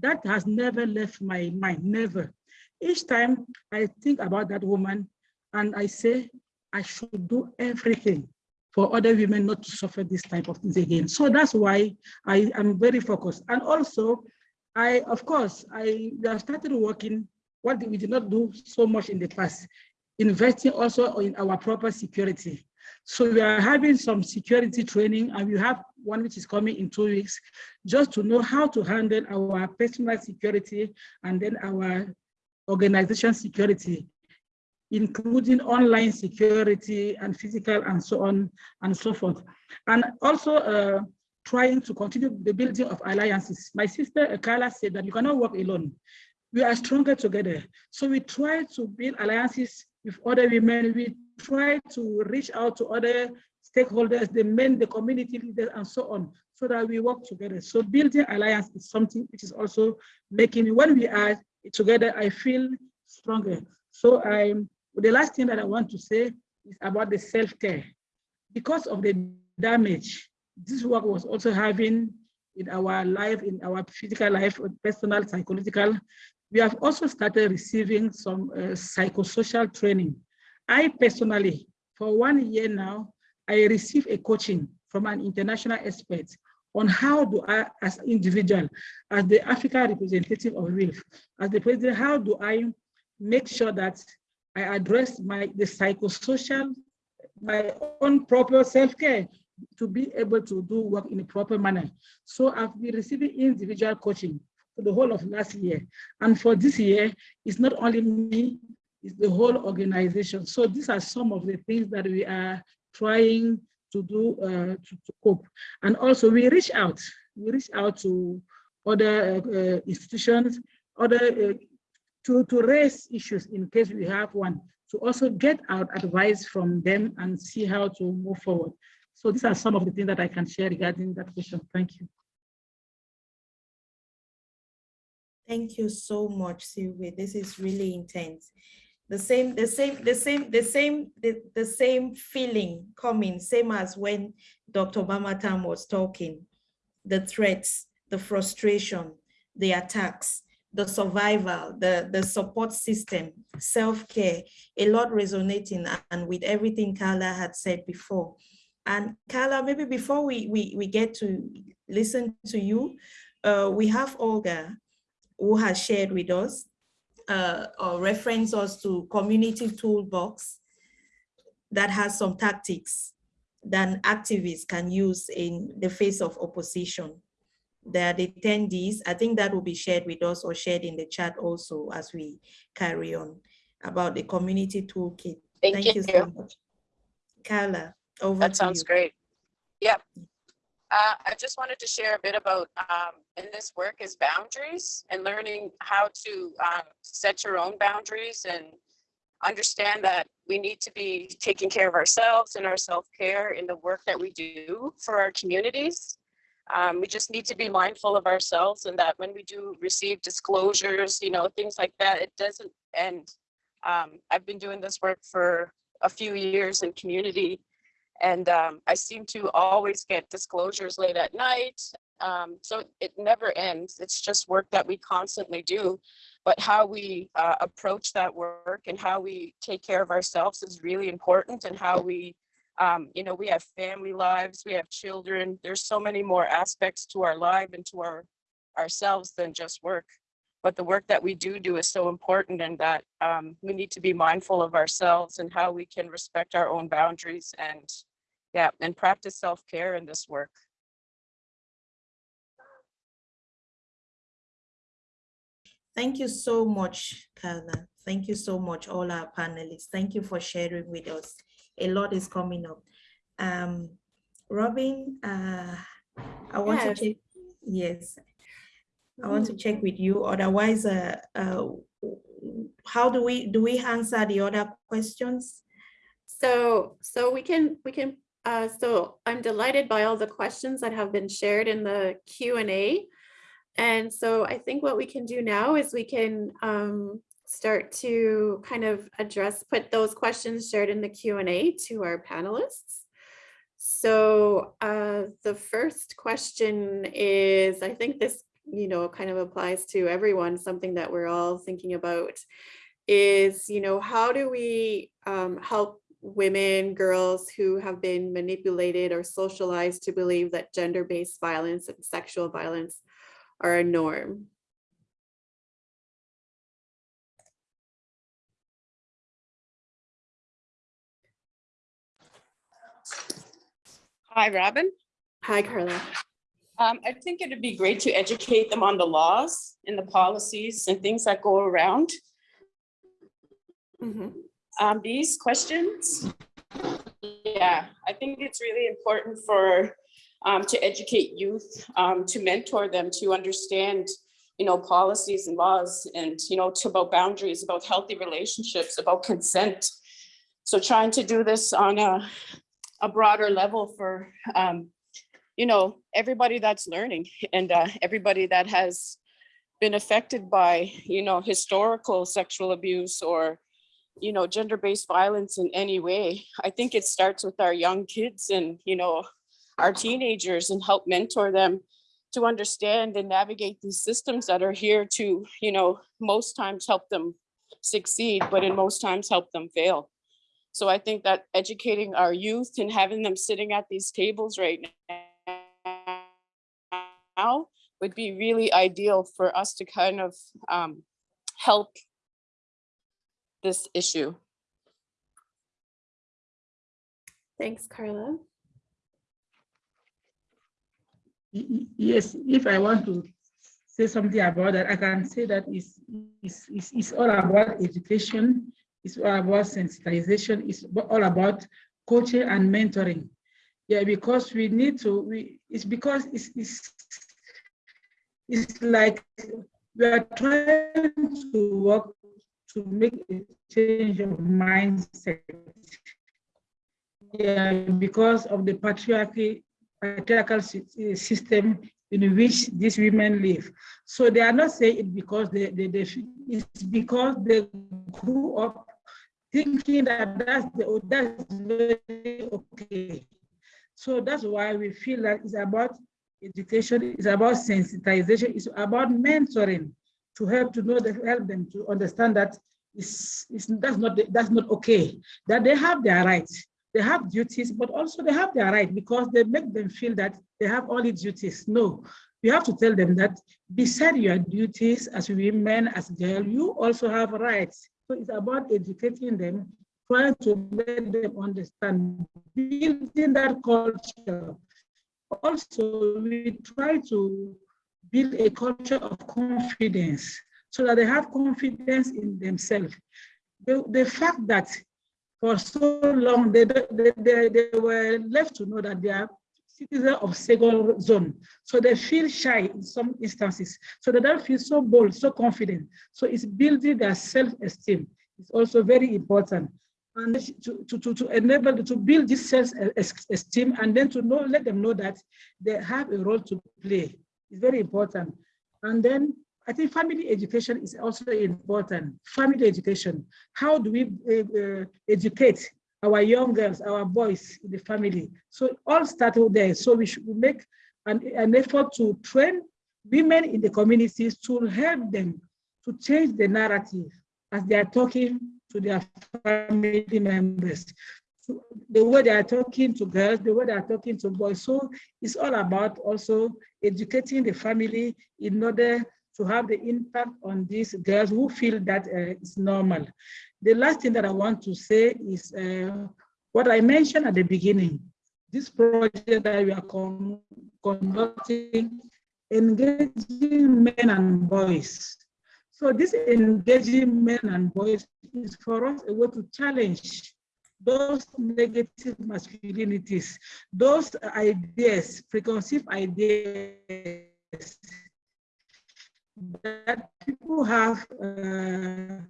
E: That has never left my mind, never. Each time I think about that woman and I say, I should do everything for other women not to suffer this type of things again. So that's why I am very focused. And also, I, of course, I started working what we did not do so much in the past, investing also in our proper security. So we are having some security training and we have one which is coming in two weeks, just to know how to handle our personal security and then our organization security, including online security and physical and so on and so forth. And also uh, trying to continue the building of alliances. My sister Carla said that you cannot work alone. We are stronger together. So we try to build alliances with other women. We try to reach out to other stakeholders, the men, the community leaders, and so on, so that we work together. So building alliance is something which is also making, when we are together, I feel stronger. So I'm, the last thing that I want to say is about the self-care. Because of the damage this work was also having in our life, in our physical life, personal, psychological, we have also started receiving some uh, psychosocial training. I personally, for one year now, I receive a coaching from an international expert on how do I, as individual, as the Africa representative of WILPF, as the president, how do I make sure that I address my the psychosocial, my own proper self-care to be able to do work in a proper manner. So I've been receiving individual coaching the whole of last year. And for this year, it's not only me, it's the whole organization. So these are some of the things that we are trying to do uh, to, to cope. And also we reach out, we reach out to other uh, institutions, other uh, to, to raise issues in case we have one, to also get our advice from them and see how to move forward. So these are some of the things that I can share regarding that question. Thank you.
A: Thank you so much, Sylvia. This is really intense. The same, the same, the same, the same, the, the same feeling coming, same as when Dr. Mamatha was talking. The threats, the frustration, the attacks, the survival, the, the support system, self-care, a lot resonating and with everything Carla had said before. And Carla, maybe before we, we, we get to listen to you, uh, we have Olga who has shared with us uh, or reference us to community toolbox that has some tactics that activists can use in the face of opposition. There are the attendees, I think that will be shared with us or shared in the chat also as we carry on about the community toolkit.
C: Thank you.
A: so much. Carla, over
C: That sounds
A: you.
C: great. Yep. Uh, I just wanted to share a bit about, um, in this work is boundaries and learning how to, um, set your own boundaries and understand that we need to be taking care of ourselves and our self-care in the work that we do for our communities. Um, we just need to be mindful of ourselves and that when we do receive disclosures, you know, things like that, it doesn't end. Um, I've been doing this work for a few years in community and um, I seem to always get disclosures late at night. Um, so it never ends. It's just work that we constantly do. But how we uh, approach that work and how we take care of ourselves is really important and how we, um, you know, we have family lives, we have children. There's so many more aspects to our life and to our ourselves than just work. But the work that we do do is so important and that um, we need to be mindful of ourselves and how we can respect our own boundaries and yeah, and practice self-care in this work.
A: Thank you so much, Carla. Thank you so much, all our panelists. Thank you for sharing with us. A lot is coming up. Um, Robin, uh, I want
B: Yes.
A: to check, yes. I want to check with you, otherwise, uh, uh, how do we, do we answer the other questions?
B: So, so we can, we can, uh, so I'm delighted by all the questions that have been shared in the Q and so I think what we can do now is we can um, start to kind of address, put those questions shared in the Q and A to our panelists. So uh, the first question is, I think this, you know, kind of applies to everyone, something that we're all thinking about is, you know, how do we um, help women, girls who have been manipulated or socialized to believe that gender-based violence and sexual violence are a norm?
C: Hi, Robin.
B: Hi, Carla.
C: Um, I think it'd be great to educate them on the laws and the policies and things that go around
B: Mhm.
C: Um, these questions. Yeah, I think it's really important for um, to educate youth, um, to mentor them, to understand, you know, policies and laws and, you know, to about boundaries, about healthy relationships, about consent. So trying to do this on a, a broader level for, um, you know, everybody that's learning and uh, everybody that has been affected by, you know, historical sexual abuse or you know, gender-based violence in any way. I think it starts with our young kids and, you know, our teenagers and help mentor them to understand and navigate these systems that are here to, you know, most times help them succeed, but in most times help them fail. So I think that educating our youth and having them sitting at these tables right now would be really ideal for us to kind of um, help this issue.
B: Thanks, Carla.
E: Y- y- Yes, if I want to say something about that, I can say that it's, it's, it's, it's all about education, it's all about sensitization, it's all about coaching and mentoring. Yeah, because we need to, we, it's because it's, it's, it's like we are trying to work to make a change of mindset. Yeah, because of the patriarchy, patriarchal eh, system in which these women live. So they are not saying it because they, they, they it's because they grew up thinking that that's the, that's very okay. So that's why we feel that it's about education, it's about sensitization, it's about mentoring to help to know that help them to understand that it's, it's that's not that's not okay. That they have their rights, they have duties, but also they have their right because they make them feel that they have only duties. No, you have to tell them that beside your duties as women, as girl you also have rights. So it's about educating them, trying to make them understand, building that culture. Also, we try to build a culture of confidence so that they have confidence in themselves. The, the fact that for so long they, they, they, they were left to know that they are citizens of single zone. So they feel shy in some instances. So they don't feel so bold, so confident. So it's building their self-esteem. It's also very important. And to, to, to, to enable to build this self-esteem and then to know, let them know that they have a role to play. It's very important. And then I think family education is also important. Family education. How do we uh, uh, educate our young girls, our boys in the family? So all started there. So we should make an, an effort to train women in the communities to help them to change the narrative as they are talking to their family members. The way they are talking to girls, the way they are talking to boys. So it's all about also educating the family in order to have the impact on these girls who feel that uh, it's normal. The last thing that I want to say is uh, what I mentioned at the beginning. This project that we are con conducting, engaging men and boys. So this engaging men and boys is for us a way to challenge those negative masculinities, those ideas, preconceived ideas that people have uh,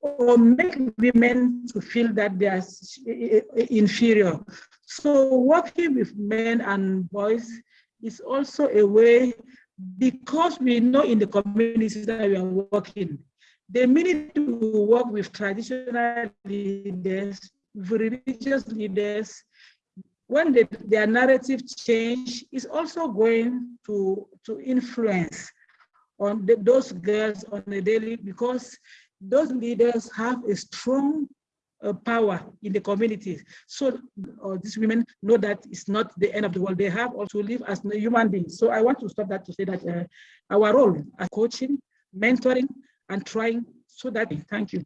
E: or make women to feel that they are inferior. So working with men and boys is also a way because we know in the communities that we are working, the minute we work with traditional leaders, with religious leaders, when the, their narrative change is also going to, to influence on the, those girls on a daily, because those leaders have a strong uh, power in the communities. So uh, these women know that it's not the end of the world. They have also live as human beings. So I want to stop that to say that uh, our role as coaching, mentoring, and trying so that, thank you.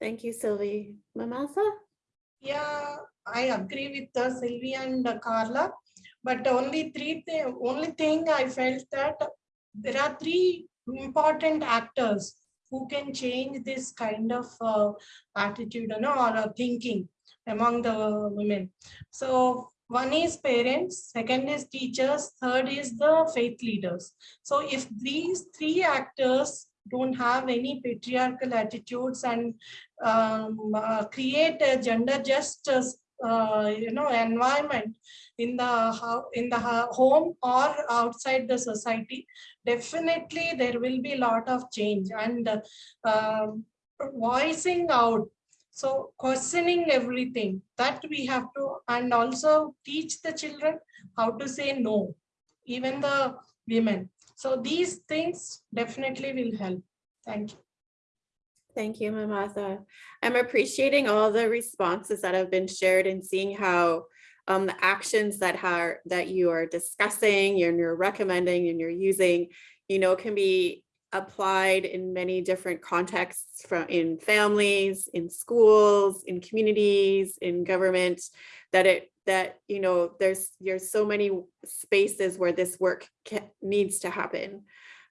B: Thank you, Sylvie. Mamatha?
D: Yeah, I agree with uh, Sylvia and uh, Carla, but only three thi- only thing I felt that there are three important actors who can change this kind of uh, attitude, you know, or uh, thinking among the women. So one is parents, second is teachers, third is the faith leaders. So if these three actors don't have any patriarchal attitudes and um, uh, create a gender just uh, you know environment in the in the home or outside the society definitely there will be a lot of change and uh, voicing out so questioning everything that we have to and also teach the children how to say no even the women. So these things definitely will help. Thank you.
B: Thank you, Mamatha. I'm appreciating all the responses that have been shared and seeing how um, the actions that are that you are discussing and you're recommending and you're using, you know, can be applied in many different contexts from in families, in schools, in communities, in government, that it that you know there's there's so many spaces where this work ca- needs to happen.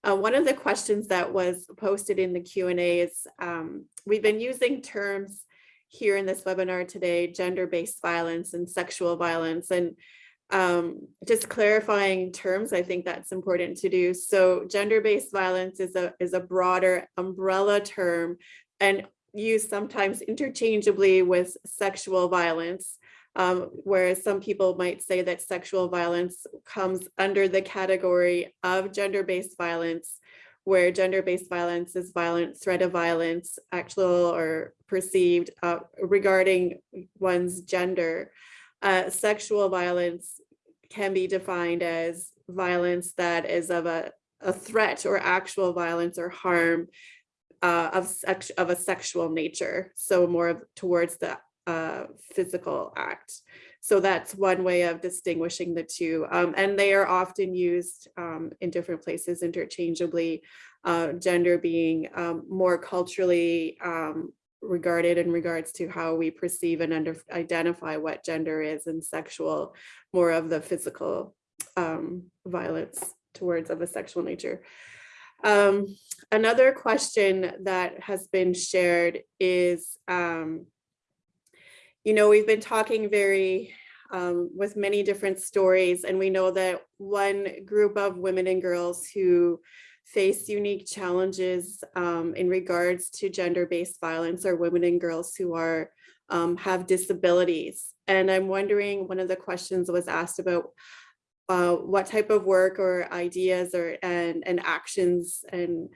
B: Uh, one of the questions that was posted in the Q and A is, um, we've been using terms here in this webinar today, gender-based violence and sexual violence, and um, just clarifying terms, I think that's important to do. So gender-based violence is a, is a broader umbrella term and used sometimes interchangeably with sexual violence. Um, whereas some people might say that sexual violence comes under the category of gender-based violence, where gender-based violence is violent threat of violence, actual or perceived uh, regarding one's gender. Uh, sexual violence can be defined as violence that is of a, a threat or actual violence or harm uh, of sex of a sexual nature. So more of towards the uh, physical act. So that's one way of distinguishing the two. Um, and they are often used um, in different places interchangeably, uh, gender being um, more culturally um, regarded in regards to how we perceive and under, identify what gender is and sexual, more of the physical um, violence towards of a sexual nature. Um, another question that has been shared is, um, you know, we've been talking very um, with many different stories, and we know that one group of women and girls who face unique challenges um, in regards to gender-based violence are women and girls who are um, have disabilities. And I'm wondering, one of the questions was asked about uh, what type of work or ideas or and, and actions and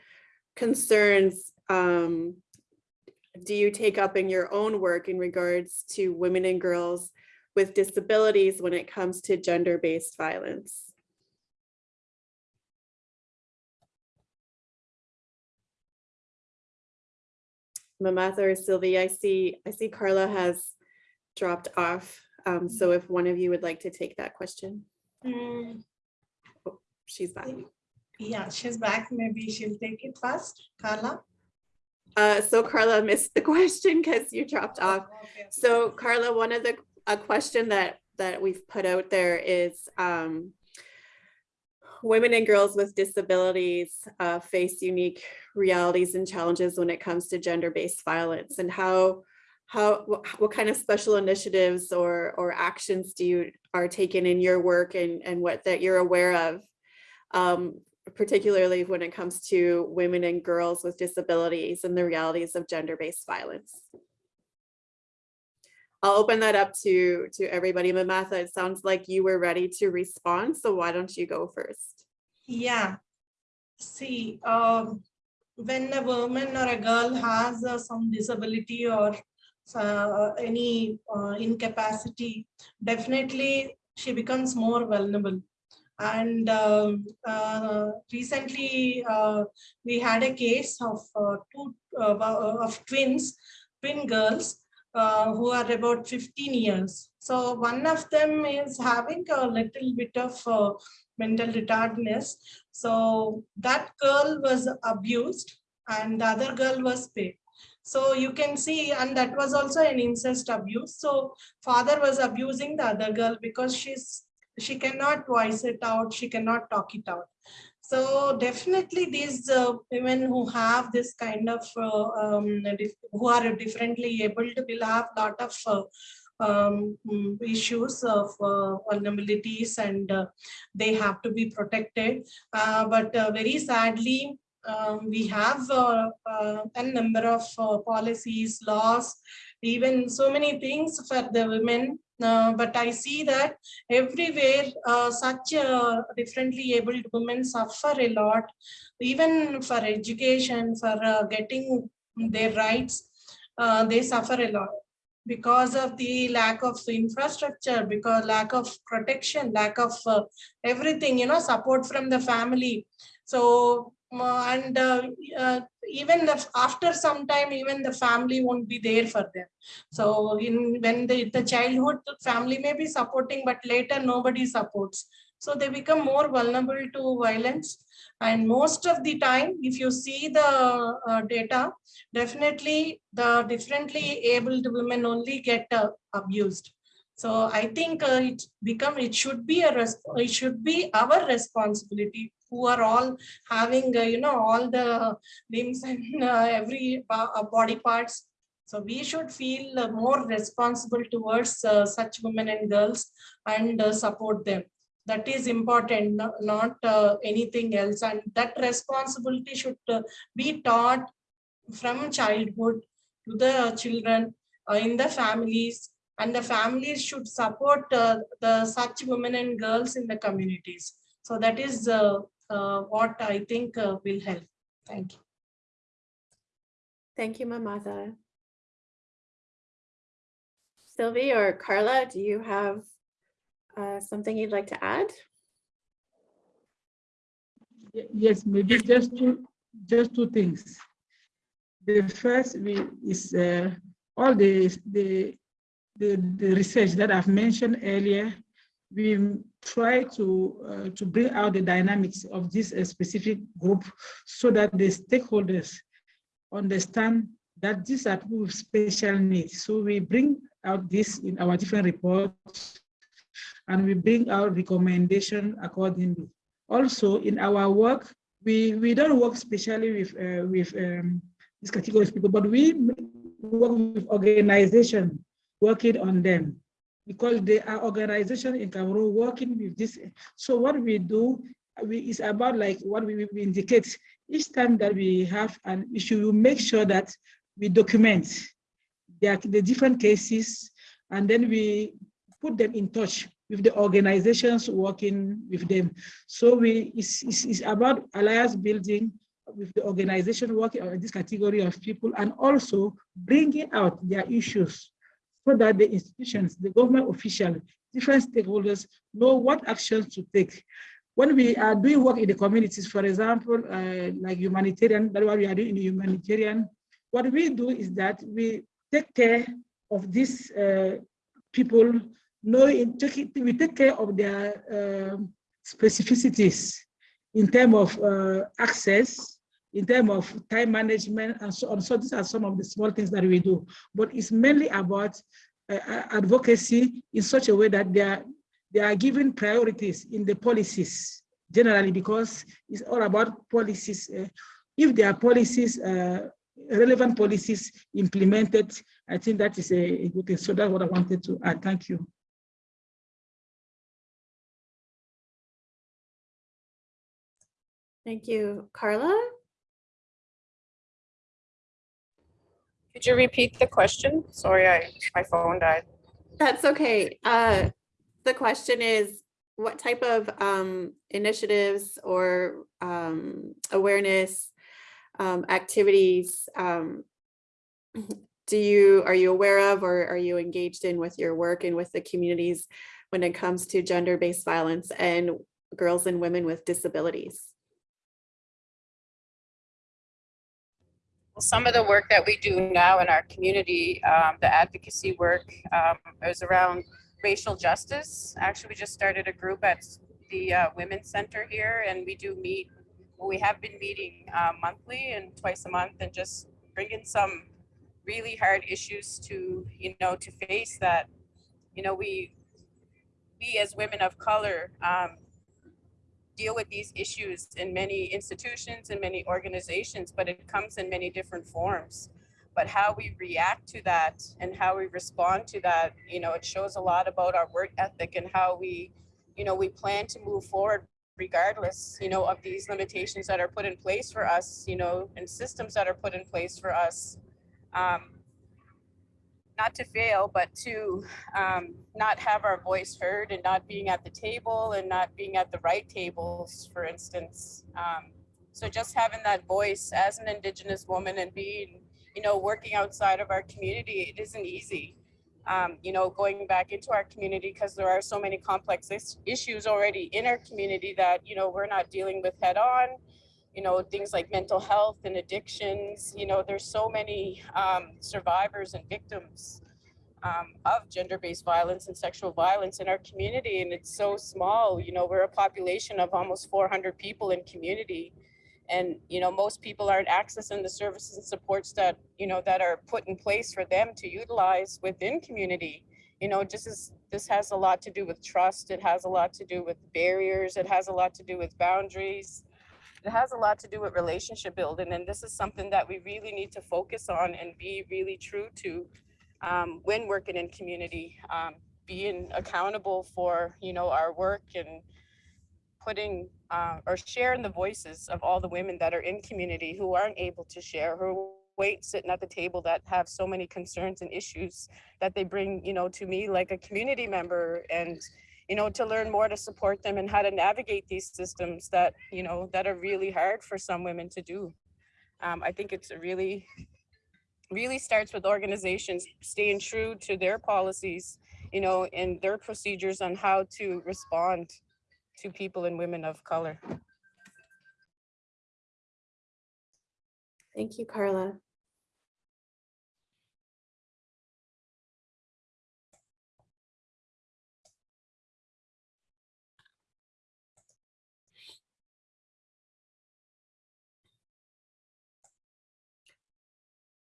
B: concerns um, do you take up in your own work in regards to women and girls with disabilities when it comes to gender-based violence? Mamatha or Sylvie, I see, I see Carla has dropped off. Um, so if one of you would like to take that question,
D: Mm,
B: she's back.
D: Yeah, she's back. Maybe she'll take it first. Carla?
B: Uh, so Carla missed the question because you dropped off.
D: Okay.
B: So Carla, one of the, a question that, that we've put out there is, um, women and girls with disabilities uh, face unique realities and challenges when it comes to gender-based violence and how, how, what, kind of special initiatives or, or actions do you, are taken in your work and, and what that you're aware of? Um, particularly when it comes to women and girls with disabilities and the realities of gender-based violence. I'll open that up to, to everybody. Mamatha, it sounds like you were ready to respond, so why don't you go first?
D: Yeah. See, um, when a woman or a girl has uh, some disability or uh, any uh, incapacity, definitely she becomes more vulnerable. And um, uh, recently uh, we had a case of uh, two of twins, twin girls who are about 15 years. So one of them is having a little bit of mental retardedness. So that girl was abused and the other girl was paid. So you can see, and that was also an incest abuse. So father was abusing the other girl because she's she cannot voice it out, she cannot talk it out. So definitely these uh, women who have this kind of, uh, um, who are differently able to will have lot of uh, um, mm, issues of uh, vulnerabilities and uh, they have to be protected. Uh, but very sadly, um, we have a number of policies, laws, even so many things for the women uh, but I see that everywhere uh, such uh, differently abled women suffer a lot, even for education, for getting their rights, they suffer a lot because of the lack of infrastructure, because lack of protection, lack of everything, you know, support from the family. So and uh, uh, even the, after some time even the family won't be there for them. So in when the, the childhood the family may be supporting but later nobody supports. So they become more vulnerable to violence and most of the time if you see the uh, data definitely the differently abled women only get uh, abused so I think uh, it become it should be a it should be our responsibility who are all having uh, you know all the limbs and uh, every uh, body parts. So we should feel uh, more responsible towards uh, such women and girls and support them. That is important, not anything else. And that responsibility should be taught from childhood to the children in the families and the families should support uh, the such women and girls in the communities. So that is uh, uh, what I think uh, will help. Thank you.
B: Thank you, Mamatha. Sylvie or Carla, do you have uh, something you'd like to add?
E: Yes, maybe just two, just two things. The first is uh, all the, the the, the research that I've mentioned earlier, we try to, uh, to bring out the dynamics of this uh, specific group so that the stakeholders understand that these are people with special needs. So we bring out this in our different reports and we bring out recommendation accordingly. Also in our work, we, we don't work specially with, uh, with um, this category of people, but we work with organization working on them because they are organization in Cameroon working with this. So what we do we, is about like what we, we indicate each time that we have an issue, we make sure that we document the, the different cases and then we put them in touch with the organizations working with them. So we it's, it's, it's about alliance building with the organization working on this category of people and also bringing out their issues so that the institutions, the government officials, different stakeholders know what actions to take. When we are doing work in the communities, for example, uh, like humanitarian, that's what we are doing in humanitarian, what we do is that we take care of these uh, people, knowing, we take care of their uh, specificities in terms of uh, access, in terms of time management and so on. So these are some of the small things that we do, but it's mainly about uh, advocacy in such a way that they are, they are given priorities in the policies generally because it's all about policies. Uh, if there are policies, uh, relevant policies implemented, I think that is a, a good thing. So that's what I wanted to add. Thank you.
B: Thank you. Carla?
C: Could you repeat the question? Sorry, I my phone died.
B: That's okay. Uh, the question is, what type of um, initiatives or um, awareness um, activities um, do you, are you aware of or are you engaged in with your work and with the communities when it comes to gender-based violence and girls and women with disabilities?
C: Some of the work that we do now in our community, um, the advocacy work, um, is around racial justice. Actually, we just started a group at the uh, Women's Center here, and we do meet. We have been meeting uh, monthly and twice a month, and just bringing some really hard issues to you know to face that. You know, we we as women of color um, deal with these issues in many institutions and many organizations, but it comes in many different forms. But how we react to that and how we respond to that, you know, it shows a lot about our work ethic and how we, you know, we plan to move forward regardless, you know, of these limitations that are put in place for us, you know, and systems that are put in place for us. Um, not to fail, but to um, not have our voice heard and not being at the table and not being at the right tables, for instance. Um, so just having that voice as an Indigenous woman and being, you know, working outside of our community, it isn't easy. Um, you know, going back into our community because there are so many complex is issues already in our community that, you know, we're not dealing with head on you know, things like mental health and addictions. You know, there's so many um, survivors and victims um, of gender-based violence and sexual violence in our community, and it's so small. You know, we're a population of almost 400 people in community, and you know, most people aren't accessing the services and supports that you know that are put in place for them to utilize within community. You know, just as this has a lot to do with trust, it has a lot to do with barriers, it has a lot to do with boundaries it has a lot to do with relationship building and this is something that we really need to focus on and be really true to um, when working in community um, being accountable for you know our work and putting uh, or sharing the voices of all the women that are in community who aren't able to share who wait sitting at the table that have so many concerns and issues that they bring you know to me like a community member and you know, to learn more to support them and how to navigate these systems that, you know, that are really hard for some women to do. Um, I think it's really, really starts with organizations staying true to their policies, you know, and their procedures on how to respond to people and women of color.
B: Thank you, Carla.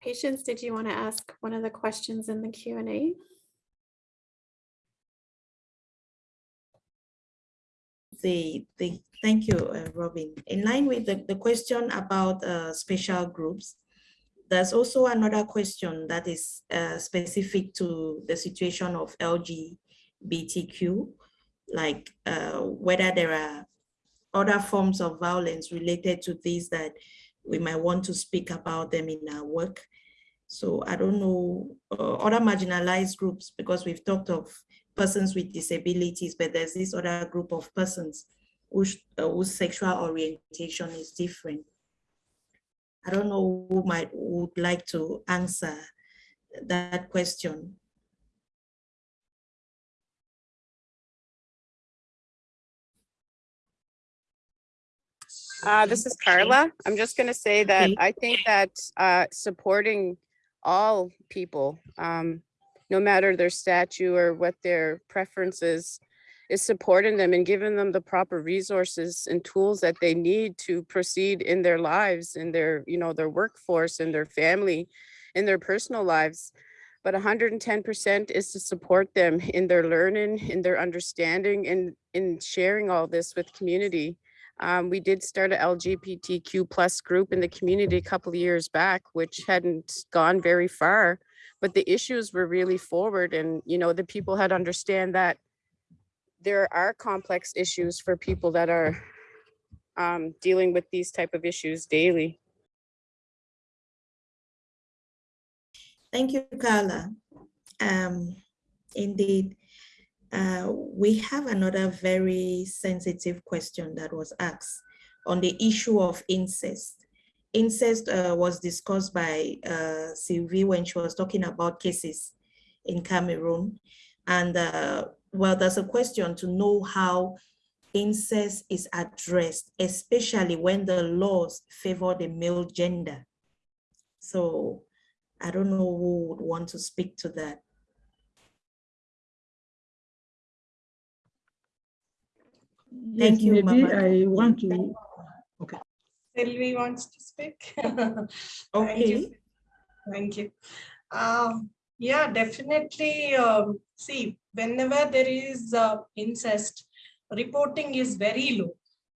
B: Patience, did you want to ask one of the questions in the Q and A?
A: The, the, thank you, uh, Robin. In line with the, the question about uh, special groups, there's also another question that is uh, specific to the situation of LGBTQ, like uh, whether there are other forms of violence related to this that we might want to speak about them in our work. So I don't know uh, other marginalized groups because we've talked of persons with disabilities, but there's this other group of persons whose, uh, whose sexual orientation is different. I don't know who might would like to answer that question.
C: Uh, this is Carla. I'm just going to say that I think that uh, supporting all people, um, no matter their statue or what their preferences, is supporting them and giving them the proper resources and tools that they need to proceed in their lives, in their, you know, their workforce, in their family, in their personal lives. But 110% is to support them in their learning, in their understanding, and in sharing all this with community. Um, we did start a LGBTQ plus group in the community a couple of years back, which hadn't gone very far, but the issues were really forward and, you know, the people had understand that there are complex issues for people that are um, dealing with these type of issues daily.
A: Thank you, Carla. Um, indeed. Uh, we have another very sensitive question that was asked on the issue of incest. Incest uh, was discussed by uh, Sylvie when she was talking about cases in Cameroon. And uh, well, there's a question to know how incest is addressed, especially when the laws favor the male gender. So I don't know who would want to speak to that. Thank
E: Yes,
A: you,
E: Maybe
A: Mama.
E: I want to, Okay.
D: Sylvie wants to speak. Thank you.
A: Okay,
D: Thank you. Um, yeah, definitely. Um, see, whenever there is uh, incest, reporting is very low.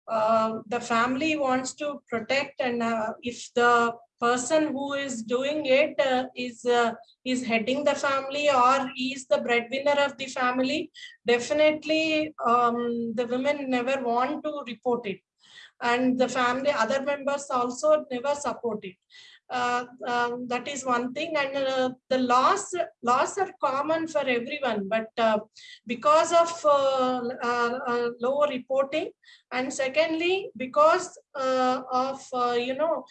D: Uh, the family wants to protect, and uh, if the person who is doing it uh, is uh, is heading the family or is the breadwinner of the family, definitely um, the women never want to report it. And the family other members also never support it uh, um, that is one thing. And uh, the laws laws are common for everyone but uh, because of uh, uh, low reporting and secondly because of you know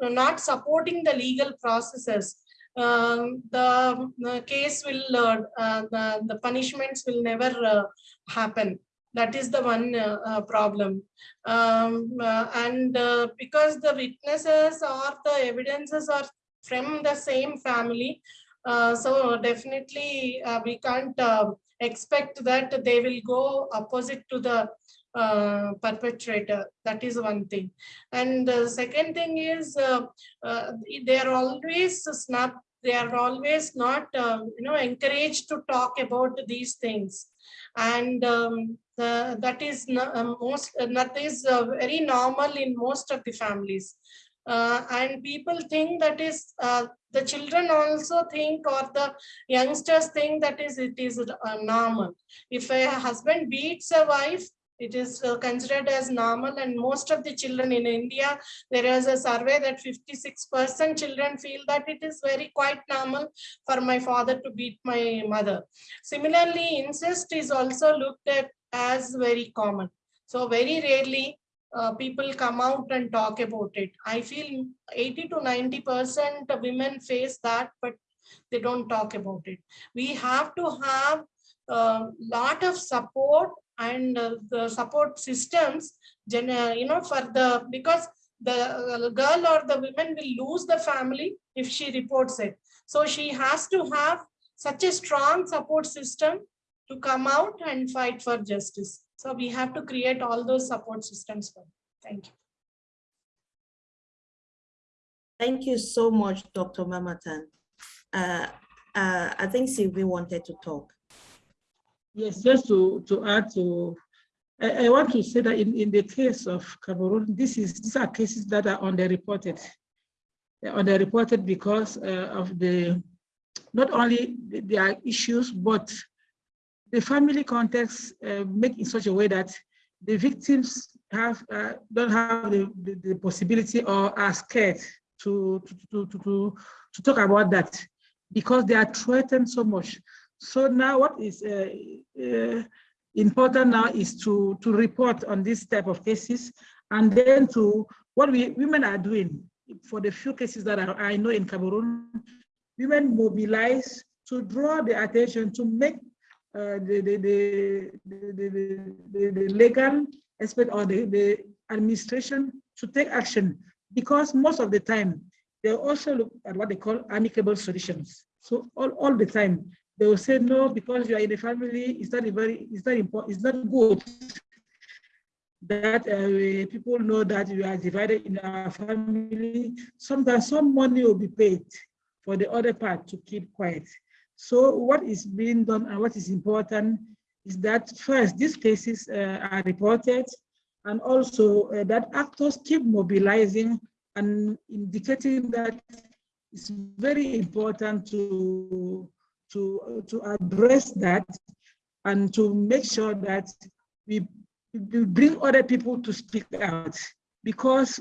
D: not supporting the legal processes um, the, the case will the, the punishments will never happen that is the one uh, uh, problem. Um, uh, and because the witnesses or the evidences are from the same family so definitely we can't uh, expect that they will go opposite to the uh, perpetrator. That is one thing. And the second thing is uh, uh, they are always snap they are always not uh, you know encouraged to talk about these things and um, that is no- uh, most that is uh, very normal in most of the families. Uh, and people think that is uh, the children also think or the youngsters think that is it is uh, normal. If a husband beats a wife it is uh, considered as normal and most of the children in india there is a survey that 56 percent children feel that it is very quite normal for my father to beat my mother. Similarly incest is also looked at as very common. So very rarely uh, people come out and talk about it. I feel 80 to 90 percent women face that but they don't talk about it. We have to have a lot of support and uh, the support systems uh, you know for the because the uh, girl or the women will lose the family if she reports it so she has to have such a strong support system to come out and fight for justice so we have to create all those support systems for thank you
A: thank you so much, Dr. Mamatha. Uh, uh, I think Sylvie wanted to talk.
E: Yes, just to, to add to, I, I want to say that in, in the case of Cameroon, this is, these are cases that are underreported. They're underreported because uh, of the, not only the- issues, but the family context uh, make in such a way that the victims have, uh, don't have the, the, the possibility or are scared to, to, to, to, to talk about that because they are threatened so much. So now what is uh, uh, important now is to, to report on this type of cases and then to what we women are doing for the few cases that I, I know in Cameroon, women mobilize to draw the attention to make uh, the, the, the, the, the, the, the legal aspect or the, the administration to take action because most of the time they also look at what they call amicable solutions. So all, all the time they will say no because you are in a family. It's not very. It's not important. It's not good that uh, people know that you are divided in our family. Sometimes some money will be paid for the other part to keep quiet. So what is being done and what is important is that first these cases uh, are reported and also uh, that actors keep mobilizing and indicating that it's very important to, to, to address that and to make sure that we, we bring other people to speak out because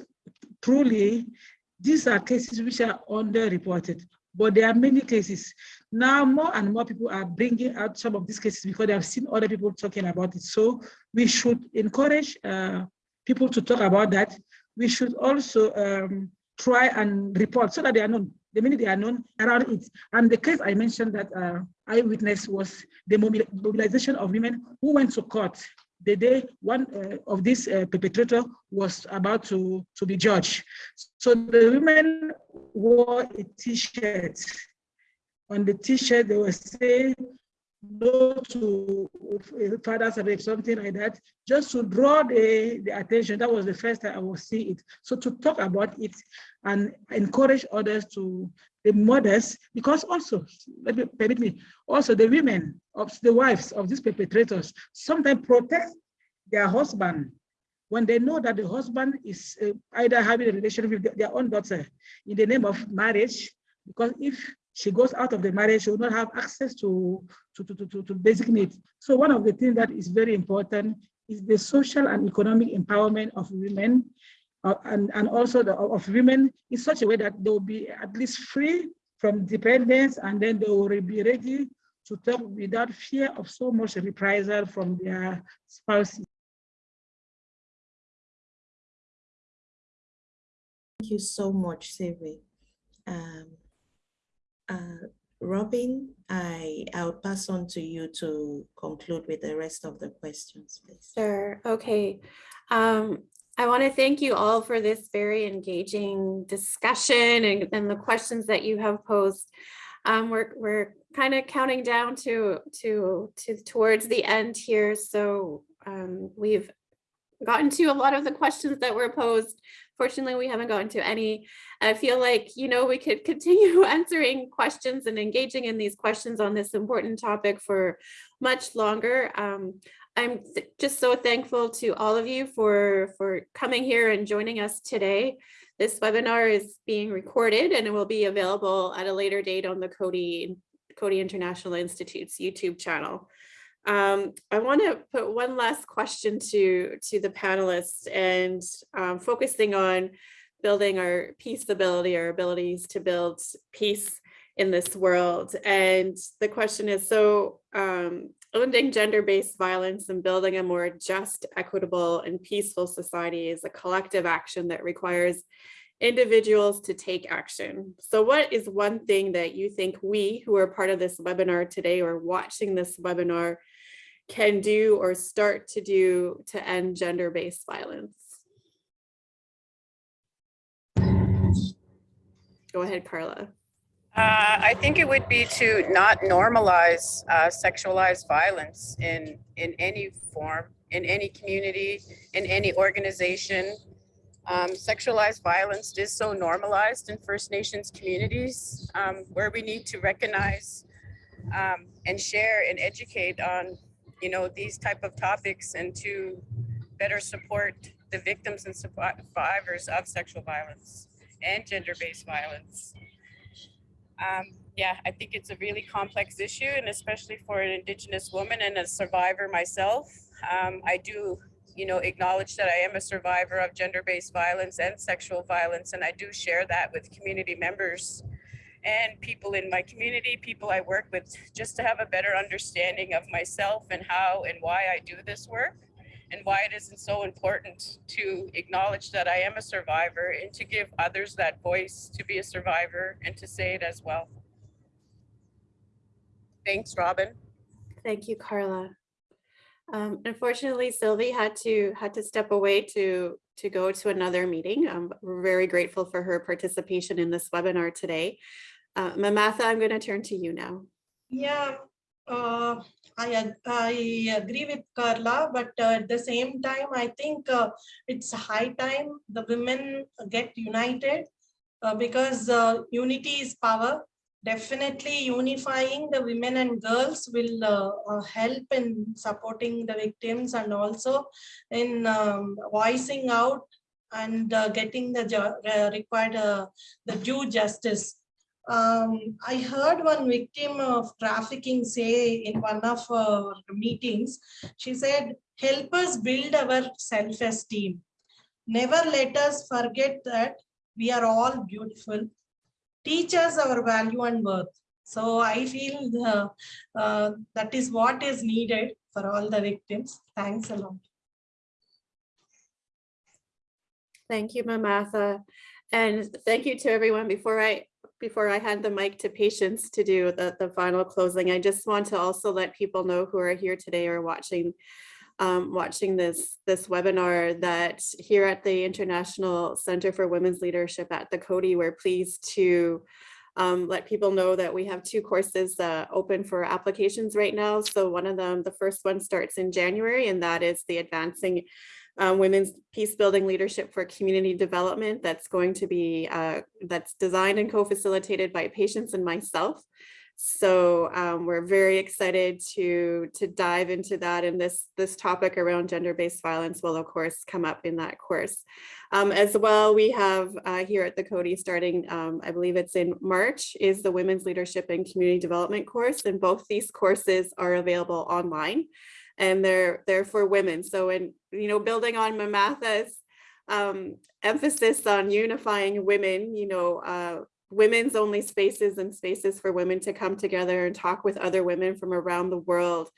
E: truly these are cases which are underreported. but there are many cases. Now more and more people are bringing out some of these cases because they have seen other people talking about it. So we should encourage uh, people to talk about that. We should also um, try and report so that they are known. The minute they are known around it. And the case I mentioned that uh, eyewitness was the mobilization of women who went to court the day one uh, of this uh, perpetrator was about to, to be judged. So the women wore a t-shirt. On the t-shirt, they were saying no to father's rape, something like that, just to draw the, the attention. That was the first time I will see it. So to talk about it and encourage others to, the mothers, because also, let me permit me, also the women of the wives of these perpetrators sometimes protect their husband when they know that the husband is uh, either having a relationship with their own daughter in the name of marriage, because if she goes out of the marriage, she will not have access to, to, to, to, to basic needs. So one of the things that is very important is the social and economic empowerment of women uh, and, and also the, of women in such a way that they will be at least free from dependence and then they will be ready to talk without fear of so much reprisal from their spouses.
A: Thank you so much, Sylvie. Um, uh, Robin, I, I'll pass on to you to conclude with the rest of the questions, please.
B: Sure, okay. Um, I want to thank you all for this very engaging discussion and, and the questions that you have posed. Um, we're, we're kind of counting down to, to, to towards the end here. So um, we've gotten to a lot of the questions that were posed. Fortunately, we haven't gotten to any. I feel like, you know, we could continue answering questions and engaging in these questions on this important topic for much longer. Um, I'm just so thankful to all of you for, for coming here and joining us today. This webinar is being recorded and it will be available at a later date on the Coady, Coady International Institute's YouTube channel. Um, I want to put one last question to, to the panelists and um, focusing on building our peace ability, our abilities to build peace in this world. And the question is, so um, ending gender-based violence and building a more just, equitable, and peaceful society is a collective action that requires individuals to take action. So what is one thing that you think we who are part of this webinar today or watching this webinar can do or start to do to end gender-based violence? Go ahead, Carla.
C: Uh, I think it would be to not normalize uh, sexualized violence in in any form, in any community, in any organization. Um, sexualized violence is so normalized in First Nations communities, um, where we need to recognize um, and share and educate on, you know, these type of topics and to better support the victims and survivors of sexual violence and gender-based violence. Um, yeah, I think it's a really complex issue and especially for an Indigenous woman and a survivor myself. Um, I do, you know, acknowledge that I am a survivor of gender-based violence and sexual violence and I do share that with community members and people in my community, people I work with, just to have a better understanding of myself and how and why I do this work and why it isn't so important to acknowledge that I am a survivor and to give others that voice to be a survivor and to say it as well. Thanks, Robin.
B: Thank you, Carla. Um, unfortunately, Sylvie had to had to step away to to go to another meeting. We're very grateful for her participation in this webinar today. Uh, Mamatha, I'm going to turn to you now.
D: Yeah, uh, I, I agree with Carla, but uh, at the same time, I think uh, it's high time the women get united uh, because uh, unity is power. Definitely unifying the women and girls will uh, help in supporting the victims and also in um, voicing out and getting the required the due justice um, I heard one victim of trafficking say in one of our meetings, she said, help us build our self-esteem. Never let us forget that we are all beautiful. teach us our value and worth. So I feel the, uh, that is what is needed for all the victims. Thanks a lot.
B: Thank you, Mamatha. And thank you to everyone. Before I, before I hand the mic to Patience to do the, the final closing, I just want to also let people know who are here today or watching um, watching this, this webinar that here at the International Center for Women's Leadership at the Coady, we're pleased to um, let people know that we have two courses uh, open for applications right now. So one of them, the first one starts in January, and that is the Advancing uh, Women's Peace Building Leadership for Community Development. That's going to be, uh, that's designed and co-facilitated by Patience and myself. So um, we're very excited to to dive into that and this this topic around gender-based violence will of course come up in that course. Um, as well, we have uh, here at the Coady starting, um, I believe it's in March, is the Women's Leadership and Community Development course. And both these courses are available online and they're they're for women. So in, you know, building on Mamatha's um, emphasis on unifying women, you know, uh, women's only spaces and spaces for women to come together and talk with other women from around the world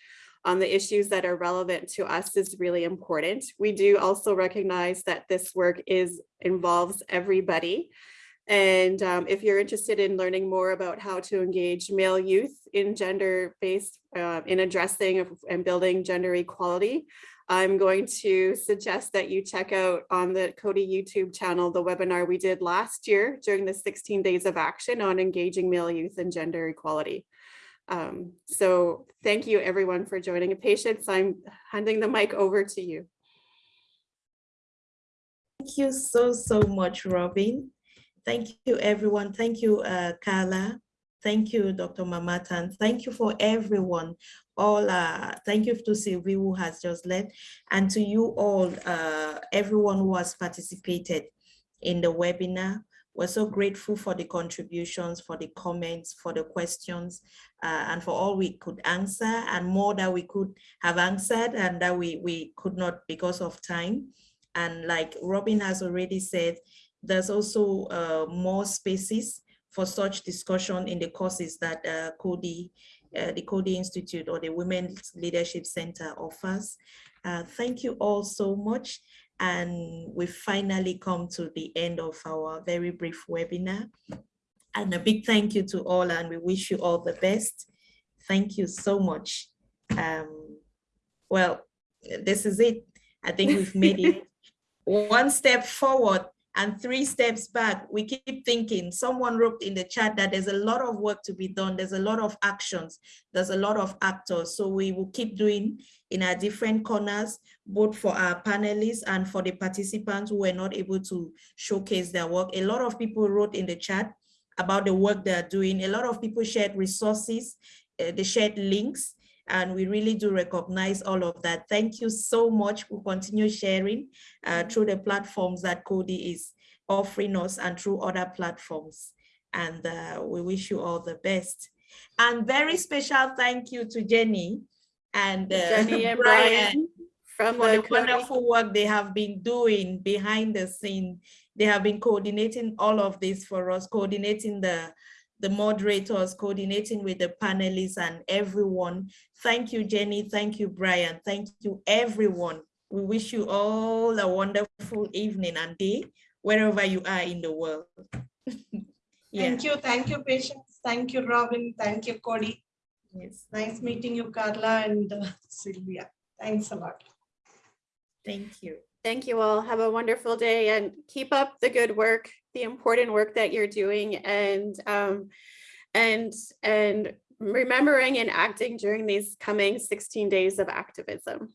B: on the issues that are relevant to us is really important. We do also recognize that this work is involves everybody. And um, if you're interested in learning more about how to engage male youth in gender-based, uh, in addressing and building gender equality, I'm going to suggest that you check out on the Coady YouTube channel, the webinar we did last year during the 16 days of action on engaging male youth and gender equality. Um, so thank you everyone for joining. Patience, I'm handing the mic over to you.
A: Thank you so, so much, Robin. Thank you, everyone. Thank you, uh, Carla. Thank you, Dr. Mamatha. Thank you for everyone. All, uh, thank you to Sylvie who has just left and to you all, uh, everyone who has participated in the webinar. We're so grateful for the contributions, for the comments, for the questions, uh, and for all we could answer and more that we could have answered and that we, we could not because of time. And like Robin has already said, there's also uh, more spaces for such discussion in the courses that uh, Coady, uh, the Coady Institute or the Women's Leadership Center offers. Uh, thank you all so much. And we finally come to the end of our very brief webinar. And a big thank you to all and we wish you all the best. Thank you so much. Um, well, this is it. I think we've made it one step forward and three steps back, we keep thinking, someone wrote in the chat that there's a lot of work to be done. There's a lot of actions. There's a lot of actors. So we will keep doing in our different corners, both for our panelists and for the participants who were not able to showcase their work. A lot of people wrote in the chat about the work they're doing. A lot of people shared resources, uh, they shared links. And we really do recognize all of that. Thank you so much. We'll continue sharing uh, through the platforms that Coady is offering us and through other platforms. And uh, we wish you all the best. And very special thank you to Jenny and uh,
B: Jenny and
A: Brian for
B: the
A: the wonderful work they have been doing behind the scene. They have been coordinating all of this for us, coordinating the the moderators, coordinating with the panelists and everyone. Thank you, Jenny. Thank you, Brian. Thank you, everyone. We wish you all a wonderful evening and day, wherever you are in the world. Yeah,
D: Thank you, thank you, Patience. Thank you, Robin. Thank you, Coady.
A: yes,
D: Nice meeting you, Carla and uh, Sylvia. Thanks a lot.
A: thank you.
B: Thank you all. Have a wonderful day and keep up the good work, the important work that you're doing and um, and and remembering and acting during these coming 16 days of activism.